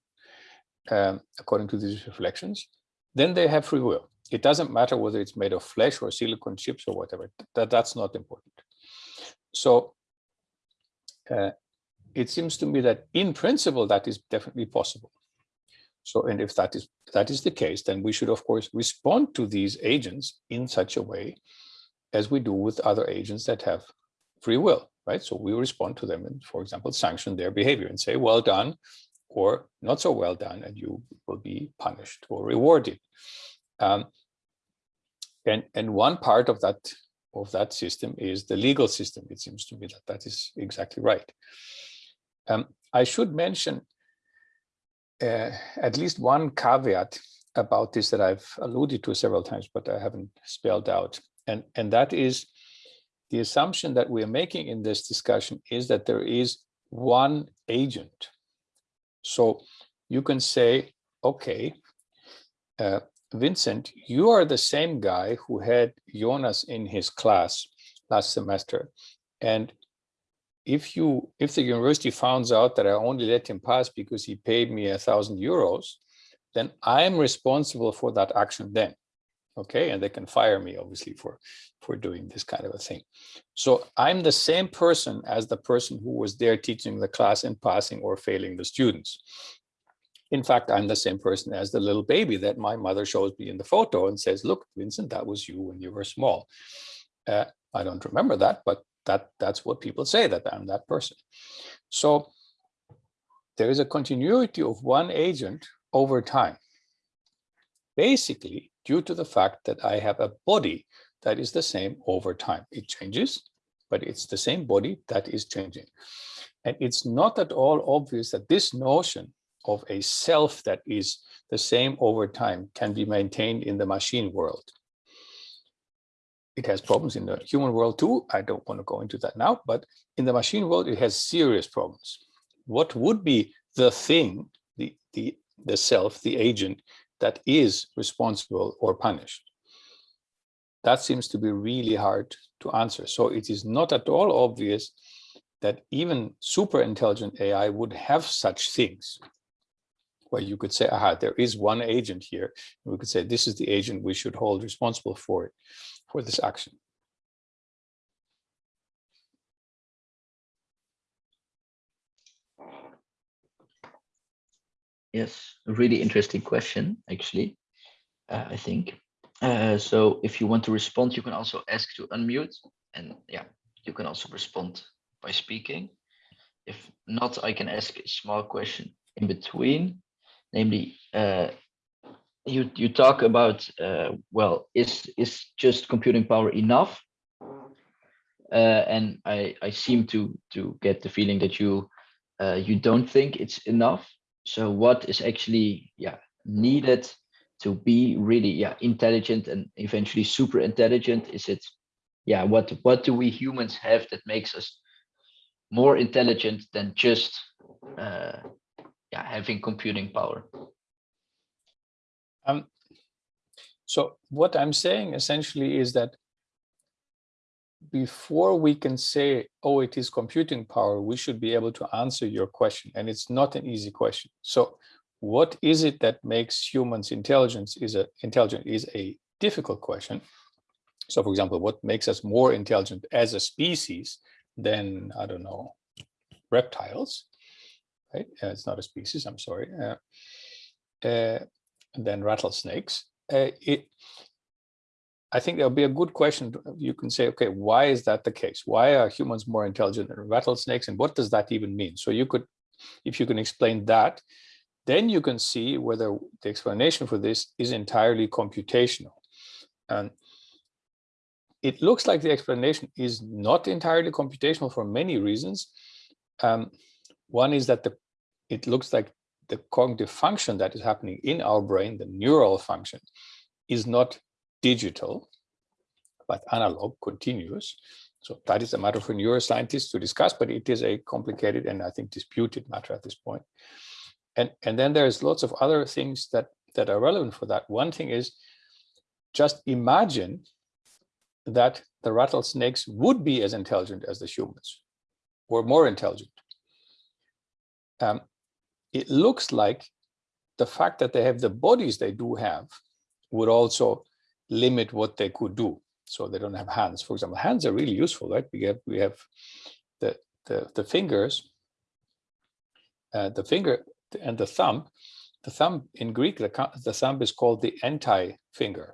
B: um, according to these reflections, then they have free will. It doesn't matter whether it's made of flesh or silicon chips or whatever, that, that's not important. So uh, it seems to me that in principle, that is definitely possible. So, and if that is that is the case, then we should, of course, respond to these agents in such a way as we do with other agents that have free will right? So we respond to them and, for example, sanction their behavior and say, well done, or not so well done, and you will be punished or rewarded. Um, and, and one part of that of that system is the legal system. It seems to me that that is exactly right. Um, I should mention uh, at least one caveat about this that I've alluded to several times, but I haven't spelled out. And, and that is the assumption that we're making in this discussion is that there is one agent. So you can say, okay, uh, Vincent, you are the same guy who had Jonas in his class last semester. And if you if the university finds out that I only let him pass because he paid me a thousand euros, then I'm responsible for that action then okay and they can fire me obviously for for doing this kind of a thing. So i'm the same person as the person who was there teaching the class and passing or failing the students. In fact i'm the same person as the little baby that my mother shows me in the photo and says look vincent that was you when you were small. Uh, i don't remember that but that that's what people say that i'm that person. So there is a continuity of one agent over time. Basically due to the fact that I have a body that is the same over time. It changes, but it's the same body that is changing. And it's not at all obvious that this notion of a self that is the same over time can be maintained in the machine world. It has problems in the human world too. I don't want to go into that now, but in the machine world, it has serious problems. What would be the thing, the, the, the self, the agent that is responsible or punished? That seems to be really hard to answer. So it is not at all obvious that even super intelligent AI would have such things where you could say, aha, there is one agent here. We could say, this is the agent we should hold responsible for it, for this action.
A: Yes, a really interesting question, actually, uh, I think. Uh, so if you want to respond, you can also ask to unmute and yeah, you can also respond by speaking. If not, I can ask a small question in between, namely, uh, you you talk about uh, well, is is just computing power enough? Uh, and I I seem to to get the feeling that you uh, you don't think it's enough. So what is actually yeah needed to be really yeah intelligent and eventually super intelligent? Is it yeah what what do we humans have that makes us more intelligent than just uh, yeah having computing power?
B: Um, so what I'm saying essentially is that before we can say, oh, it is computing power, we should be able to answer your question. And it's not an easy question. So what is it that makes humans intelligence is a intelligent is a difficult question. So for example, what makes us more intelligent as a species than, I don't know, reptiles, right? Uh, it's not a species, I'm sorry. Uh, uh, than rattlesnakes. Uh, it, I think there'll be a good question. You can say, okay, why is that the case? Why are humans more intelligent than rattlesnakes? And what does that even mean? So you could, if you can explain that, then you can see whether the explanation for this is entirely computational. And it looks like the explanation is not entirely computational for many reasons. Um, one is that the, it looks like the cognitive function that is happening in our brain, the neural function, is not digital, but analog, continuous. So that is a matter for neuroscientists to discuss, but it is a complicated and I think disputed matter at this point. And, and then there's lots of other things that, that are relevant for that. One thing is just imagine that the rattlesnakes would be as intelligent as the humans or more intelligent. Um, it looks like the fact that they have the bodies they do have would also limit what they could do. So they don't have hands, for example. Hands are really useful, right? We have we have the the, the fingers, uh, the finger and the thumb. The thumb in Greek, the, the thumb is called the anti-finger,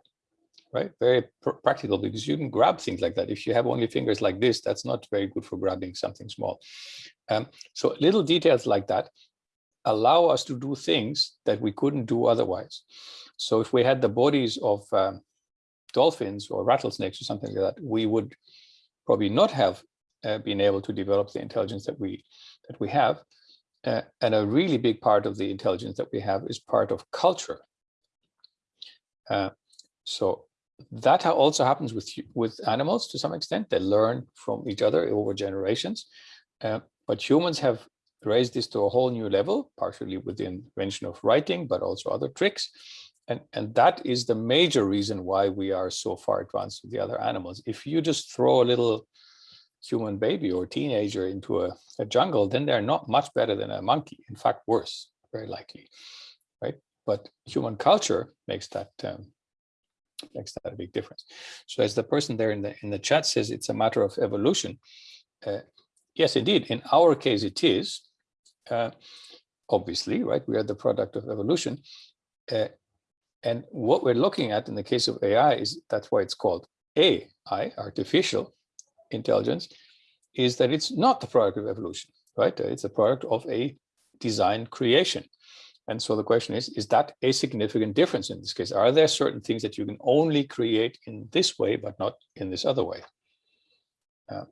B: right? Very pr practical because you can grab things like that. If you have only fingers like this, that's not very good for grabbing something small. Um, so little details like that allow us to do things that we couldn't do otherwise. So if we had the bodies of um, dolphins or rattlesnakes or something like that, we would probably not have uh, been able to develop the intelligence that we that we have. Uh, and a really big part of the intelligence that we have is part of culture. Uh, so that also happens with with animals to some extent. They learn from each other over generations. Uh, but humans have raised this to a whole new level, partially with the invention of writing, but also other tricks. And, and that is the major reason why we are so far advanced with the other animals. If you just throw a little human baby or teenager into a, a jungle, then they're not much better than a monkey. In fact, worse, very likely, right? But human culture makes that um, makes that a big difference. So as the person there in the in the chat says, it's a matter of evolution. Uh, yes, indeed. In our case, it is. Uh, obviously, right? We are the product of evolution. Uh, and what we're looking at in the case of AI is that's why it's called AI, artificial intelligence, is that it's not the product of evolution, right? It's a product of a design creation. And so the question is, is that a significant difference in this case? Are there certain things that you can only create in this way, but not in this other way? Uh,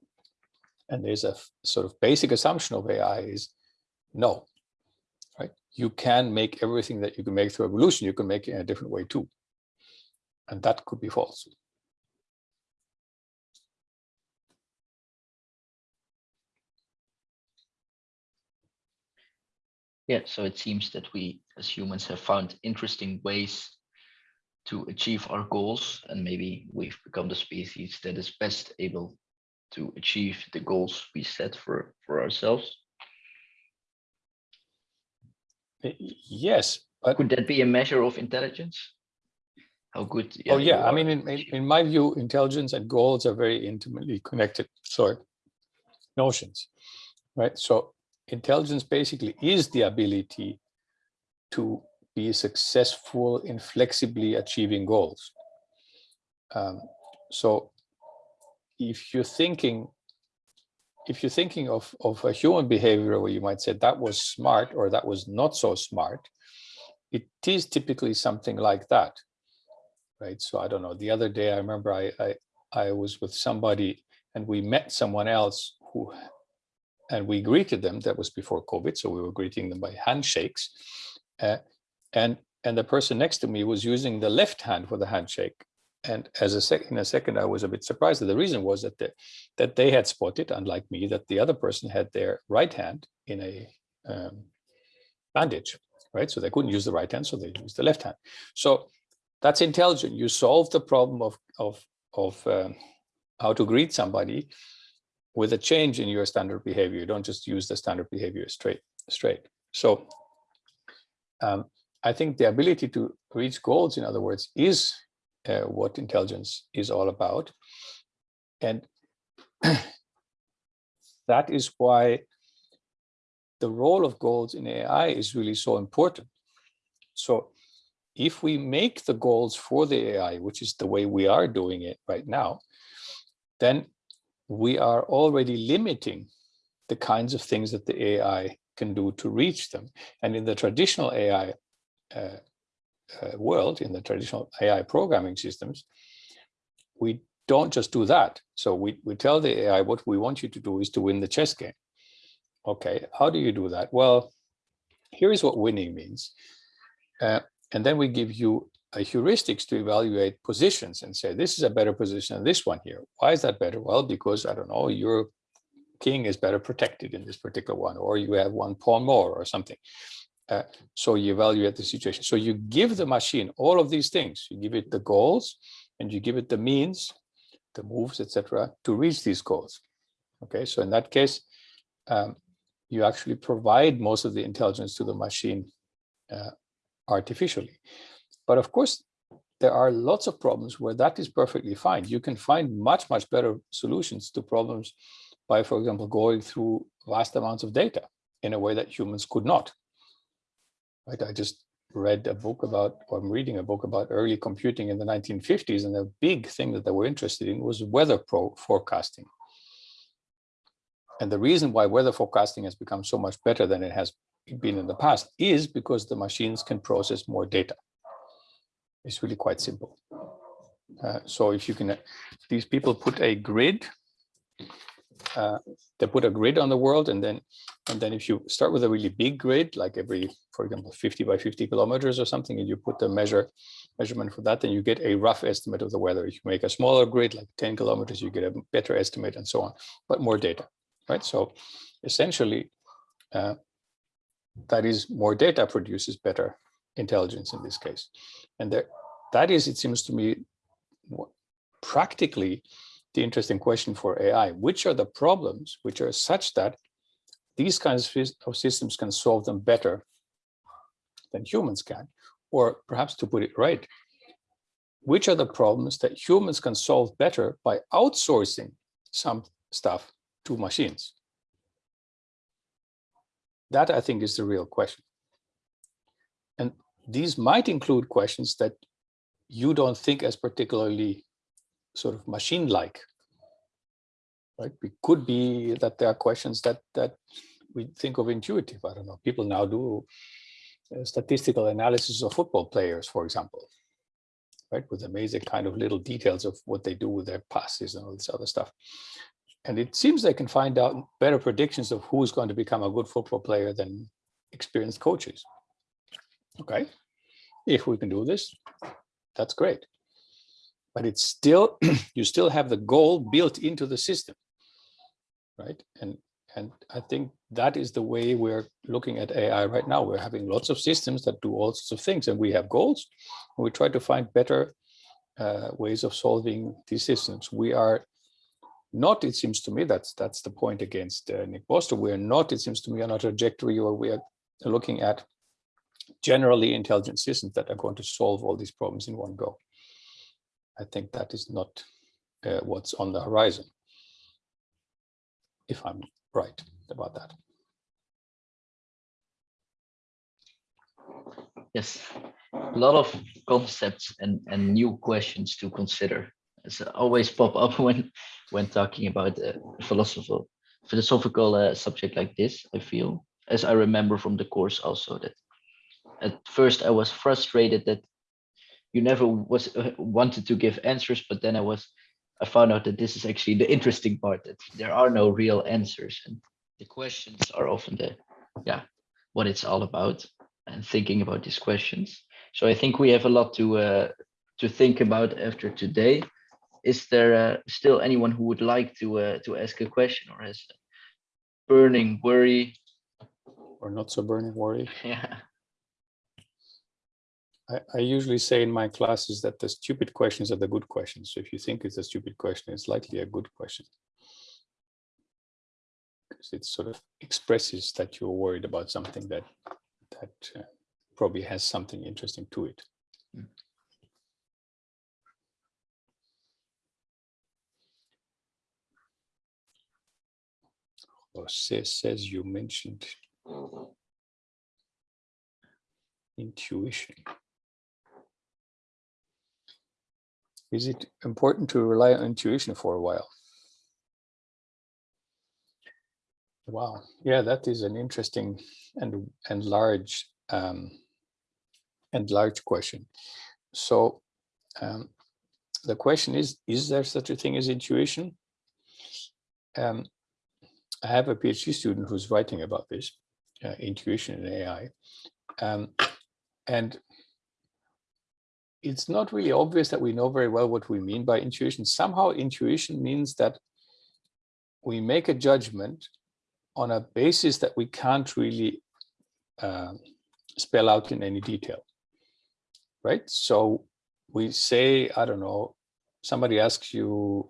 B: and there's a sort of basic assumption of AI is no, you can make everything that you can make through evolution, you can make it in a different way too. And that could be false.
A: Yeah, so it seems that we as humans have found interesting ways to achieve our goals and maybe we've become the species that is best able to achieve the goals we set for, for ourselves?
B: Yes, but
A: could that be a measure of intelligence? How good?
B: oh yeah, I mean, in, in my view, intelligence and goals are very intimately connected sort notions, right? So intelligence basically is the ability to be successful in flexibly achieving goals. Um, so if you're thinking, if you're thinking of, of a human behavior where you might say that was smart or that was not so smart, it is typically something like that, right? So I don't know, the other day I remember I, I, I was with somebody and we met someone else who, and we greeted them, that was before COVID, so we were greeting them by handshakes. Uh, and, and the person next to me was using the left hand for the handshake and as a second, in a second, I was a bit surprised. That the reason was that the, that they had spotted, unlike me, that the other person had their right hand in a um, bandage, right? So they couldn't use the right hand, so they used the left hand. So that's intelligent. You solve the problem of of of um, how to greet somebody with a change in your standard behavior. You don't just use the standard behavior straight straight. So um, I think the ability to reach goals, in other words, is uh, what intelligence is all about. And [clears throat] that is why the role of goals in AI is really so important. So if we make the goals for the AI, which is the way we are doing it right now, then we are already limiting the kinds of things that the AI can do to reach them. And in the traditional AI uh, uh, world, in the traditional AI programming systems, we don't just do that. So we, we tell the AI what we want you to do is to win the chess game. Okay, how do you do that? Well, here is what winning means. Uh, and then we give you a heuristics to evaluate positions and say, this is a better position than this one here. Why is that better? Well, because, I don't know, your king is better protected in this particular one, or you have one pawn more or something. Uh, so you evaluate the situation. So you give the machine all of these things. You give it the goals and you give it the means, the moves, etc., to reach these goals. Okay, so in that case, um, you actually provide most of the intelligence to the machine uh, artificially. But of course, there are lots of problems where that is perfectly fine. You can find much, much better solutions to problems by, for example, going through vast amounts of data in a way that humans could not right? I just read a book about, or I'm reading a book about early computing in the 1950s, and the big thing that they were interested in was weather forecasting. And the reason why weather forecasting has become so much better than it has been in the past is because the machines can process more data. It's really quite simple. Uh, so if you can, uh, these people put a grid uh, they put a grid on the world and then and then if you start with a really big grid like every for example 50 by 50 kilometers or something and you put the measure measurement for that then you get a rough estimate of the weather. If you make a smaller grid like 10 kilometers you get a better estimate and so on but more data right? So essentially uh, that is more data produces better intelligence in this case. And there that is it seems to me practically the interesting question for AI. Which are the problems which are such that these kinds of systems can solve them better than humans can? Or perhaps to put it right, which are the problems that humans can solve better by outsourcing some stuff to machines? That I think is the real question. And these might include questions that you don't think as particularly sort of machine-like, right? It could be that there are questions that that we think of intuitive. I don't know. People now do uh, statistical analysis of football players, for example, right? With amazing kind of little details of what they do with their passes and all this other stuff. And it seems they can find out better predictions of who's going to become a good football player than experienced coaches. Okay, if we can do this, that's great but it's still, [clears throat] you still have the goal built into the system, right? And, and I think that is the way we're looking at AI right now. We're having lots of systems that do all sorts of things and we have goals and we try to find better uh, ways of solving these systems. We are not, it seems to me, that's that's the point against uh, Nick Bostrom. We're not, it seems to me, on a trajectory where we are looking at generally intelligent systems that are going to solve all these problems in one go. I think that is not uh, what's on the horizon, if I'm right about that.
A: Yes, a lot of concepts and, and new questions to consider. as always pop up [laughs] when when talking about a philosophical philosophical uh, subject like this. I feel, as I remember from the course, also that at first I was frustrated that you never was uh, wanted to give answers, but then I was I found out that this is actually the interesting part that there are no real answers and the questions are often the yeah what it's all about and thinking about these questions. So I think we have a lot to uh, to think about after today. Is there uh, still anyone who would like to uh, to ask a question or has a burning worry
B: or not so burning worry? [laughs]
A: Yeah.
B: I, I usually say in my classes that the stupid questions are the good questions. So if you think it's a stupid question, it's likely a good question. Because it sort of expresses that you're worried about something that that uh, probably has something interesting to it. Mm. Jose says you mentioned intuition. Is it important to rely on intuition for a while? Wow, yeah, that is an interesting and and large um, and large question. So um, the question is: Is there such a thing as intuition? Um, I have a PhD student who's writing about this, uh, intuition in AI, um, and it's not really obvious that we know very well what we mean by intuition. Somehow intuition means that we make a judgment on a basis that we can't really uh, spell out in any detail, right? So we say, I don't know, somebody asks you,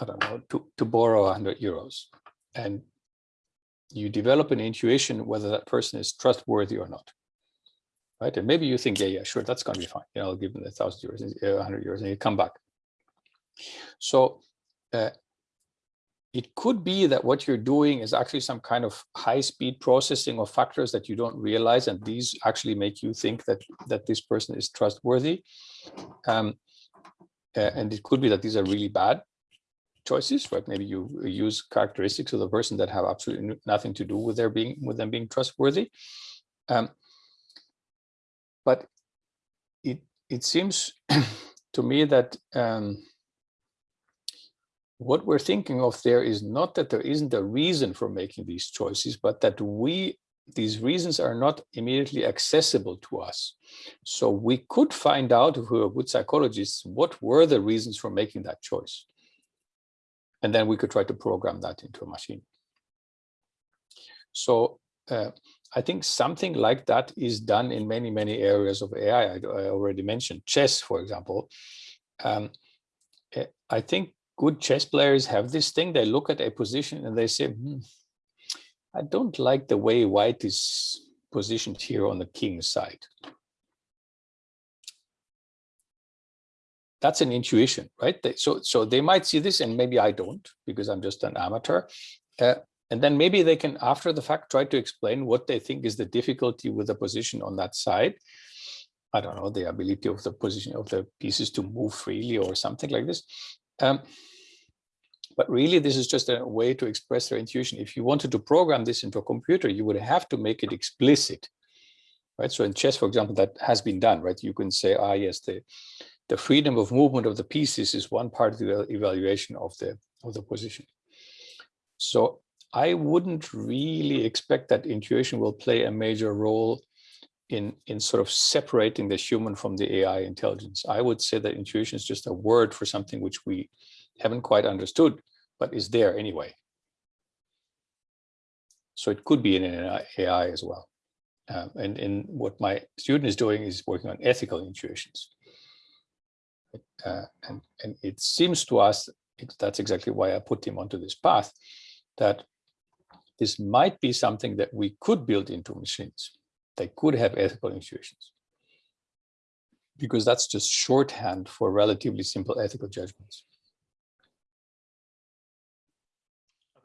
B: I don't know, to, to borrow 100 euros and you develop an intuition whether that person is trustworthy or not, right? And maybe you think, yeah, yeah, sure, that's going to be fine. You know, I'll give them a thousand euros, a hundred euros, and you come back. So uh, it could be that what you're doing is actually some kind of high-speed processing of factors that you don't realize, and these actually make you think that that this person is trustworthy. Um, uh, and it could be that these are really bad choices, right? Maybe you use characteristics of the person that have absolutely nothing to do with their being with them being trustworthy. Um, but it it seems [clears throat] to me that um, what we're thinking of there is not that there isn't a reason for making these choices, but that we these reasons are not immediately accessible to us. So we could find out if we were good psychologists, what were the reasons for making that choice? And then we could try to program that into a machine. So uh, I think something like that is done in many, many areas of AI. I, I already mentioned chess, for example. Um, eh, I think good chess players have this thing. They look at a position and they say, hmm, I don't like the way white is positioned here on the king side. That's an intuition, right? So, so they might see this and maybe I don't because I'm just an amateur. Uh, and then maybe they can, after the fact, try to explain what they think is the difficulty with the position on that side. I don't know, the ability of the position of the pieces to move freely or something like this. Um, but really, this is just a way to express their intuition. If you wanted to program this into a computer, you would have to make it explicit, right? So in chess, for example, that has been done, right? You can say, ah, yes, the, the freedom of movement of the pieces is one part of the evaluation of the, of the position. So I wouldn't really expect that intuition will play a major role in, in sort of separating the human from the AI intelligence. I would say that intuition is just a word for something which we haven't quite understood, but is there anyway. So it could be in an AI as well. Um, and, and what my student is doing is working on ethical intuitions. Uh, and, and it seems to us that's exactly why I put him onto this path, that this might be something that we could build into machines. They could have ethical intuitions. Because that's just shorthand for relatively simple ethical judgments.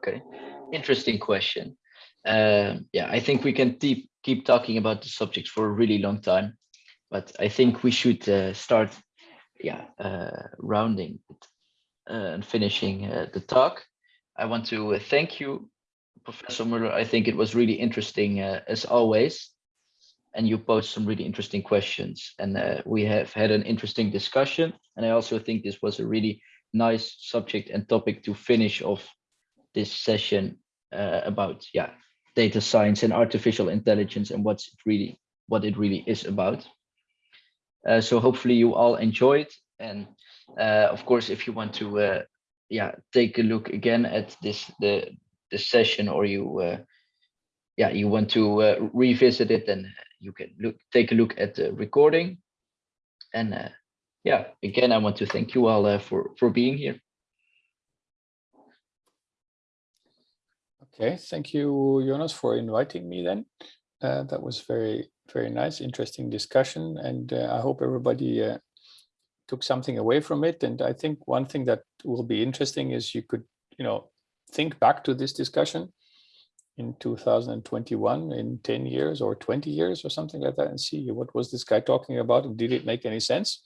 A: Okay, interesting question. Um, yeah, I think we can keep keep talking about the subjects for a really long time, but I think we should uh, start, yeah, uh, rounding it, uh, and finishing uh, the talk. I want to uh, thank you, Professor Muller. I think it was really interesting uh, as always, and you posed some really interesting questions, and uh, we have had an interesting discussion. And I also think this was a really nice subject and topic to finish off this session uh, about yeah data science and artificial intelligence and what's really what it really is about. Uh, so hopefully you all enjoyed and uh, of course if you want to uh, yeah take a look again at this the the session or you uh, yeah you want to uh, revisit it then you can look take a look at the recording and uh, yeah again I want to thank you all uh, for for being here.
B: Okay, thank you, Jonas, for inviting me then. Uh, that was very, very nice, interesting discussion. And uh, I hope everybody took something away from it. And I think one thing that will be interesting is you could, you know, think back to this discussion in 2021 in 10 years or 20 years or something like that and see what was this guy talking about and did it make any sense?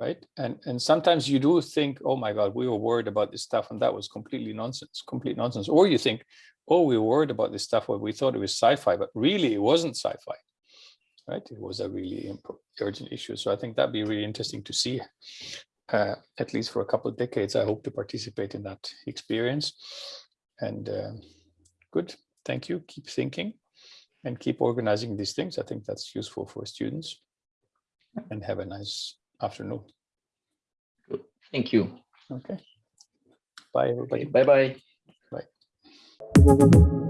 B: right? And and sometimes you do think, oh my God, we were worried about this stuff, and that was completely nonsense, complete nonsense. Or you think, oh, we were worried about this stuff, but we thought it was sci-fi, but really it wasn't sci-fi, right? It was a really urgent issue. So I think that'd be really interesting to see. Uh, at least for a couple of decades, I hope to participate in that experience. And uh, good, thank you. Keep thinking and keep organizing these things. I think that's useful for students. And have a nice afternoon.
A: Good. Thank you.
B: Okay. Bye, everybody.
A: Bye bye.
B: Bye.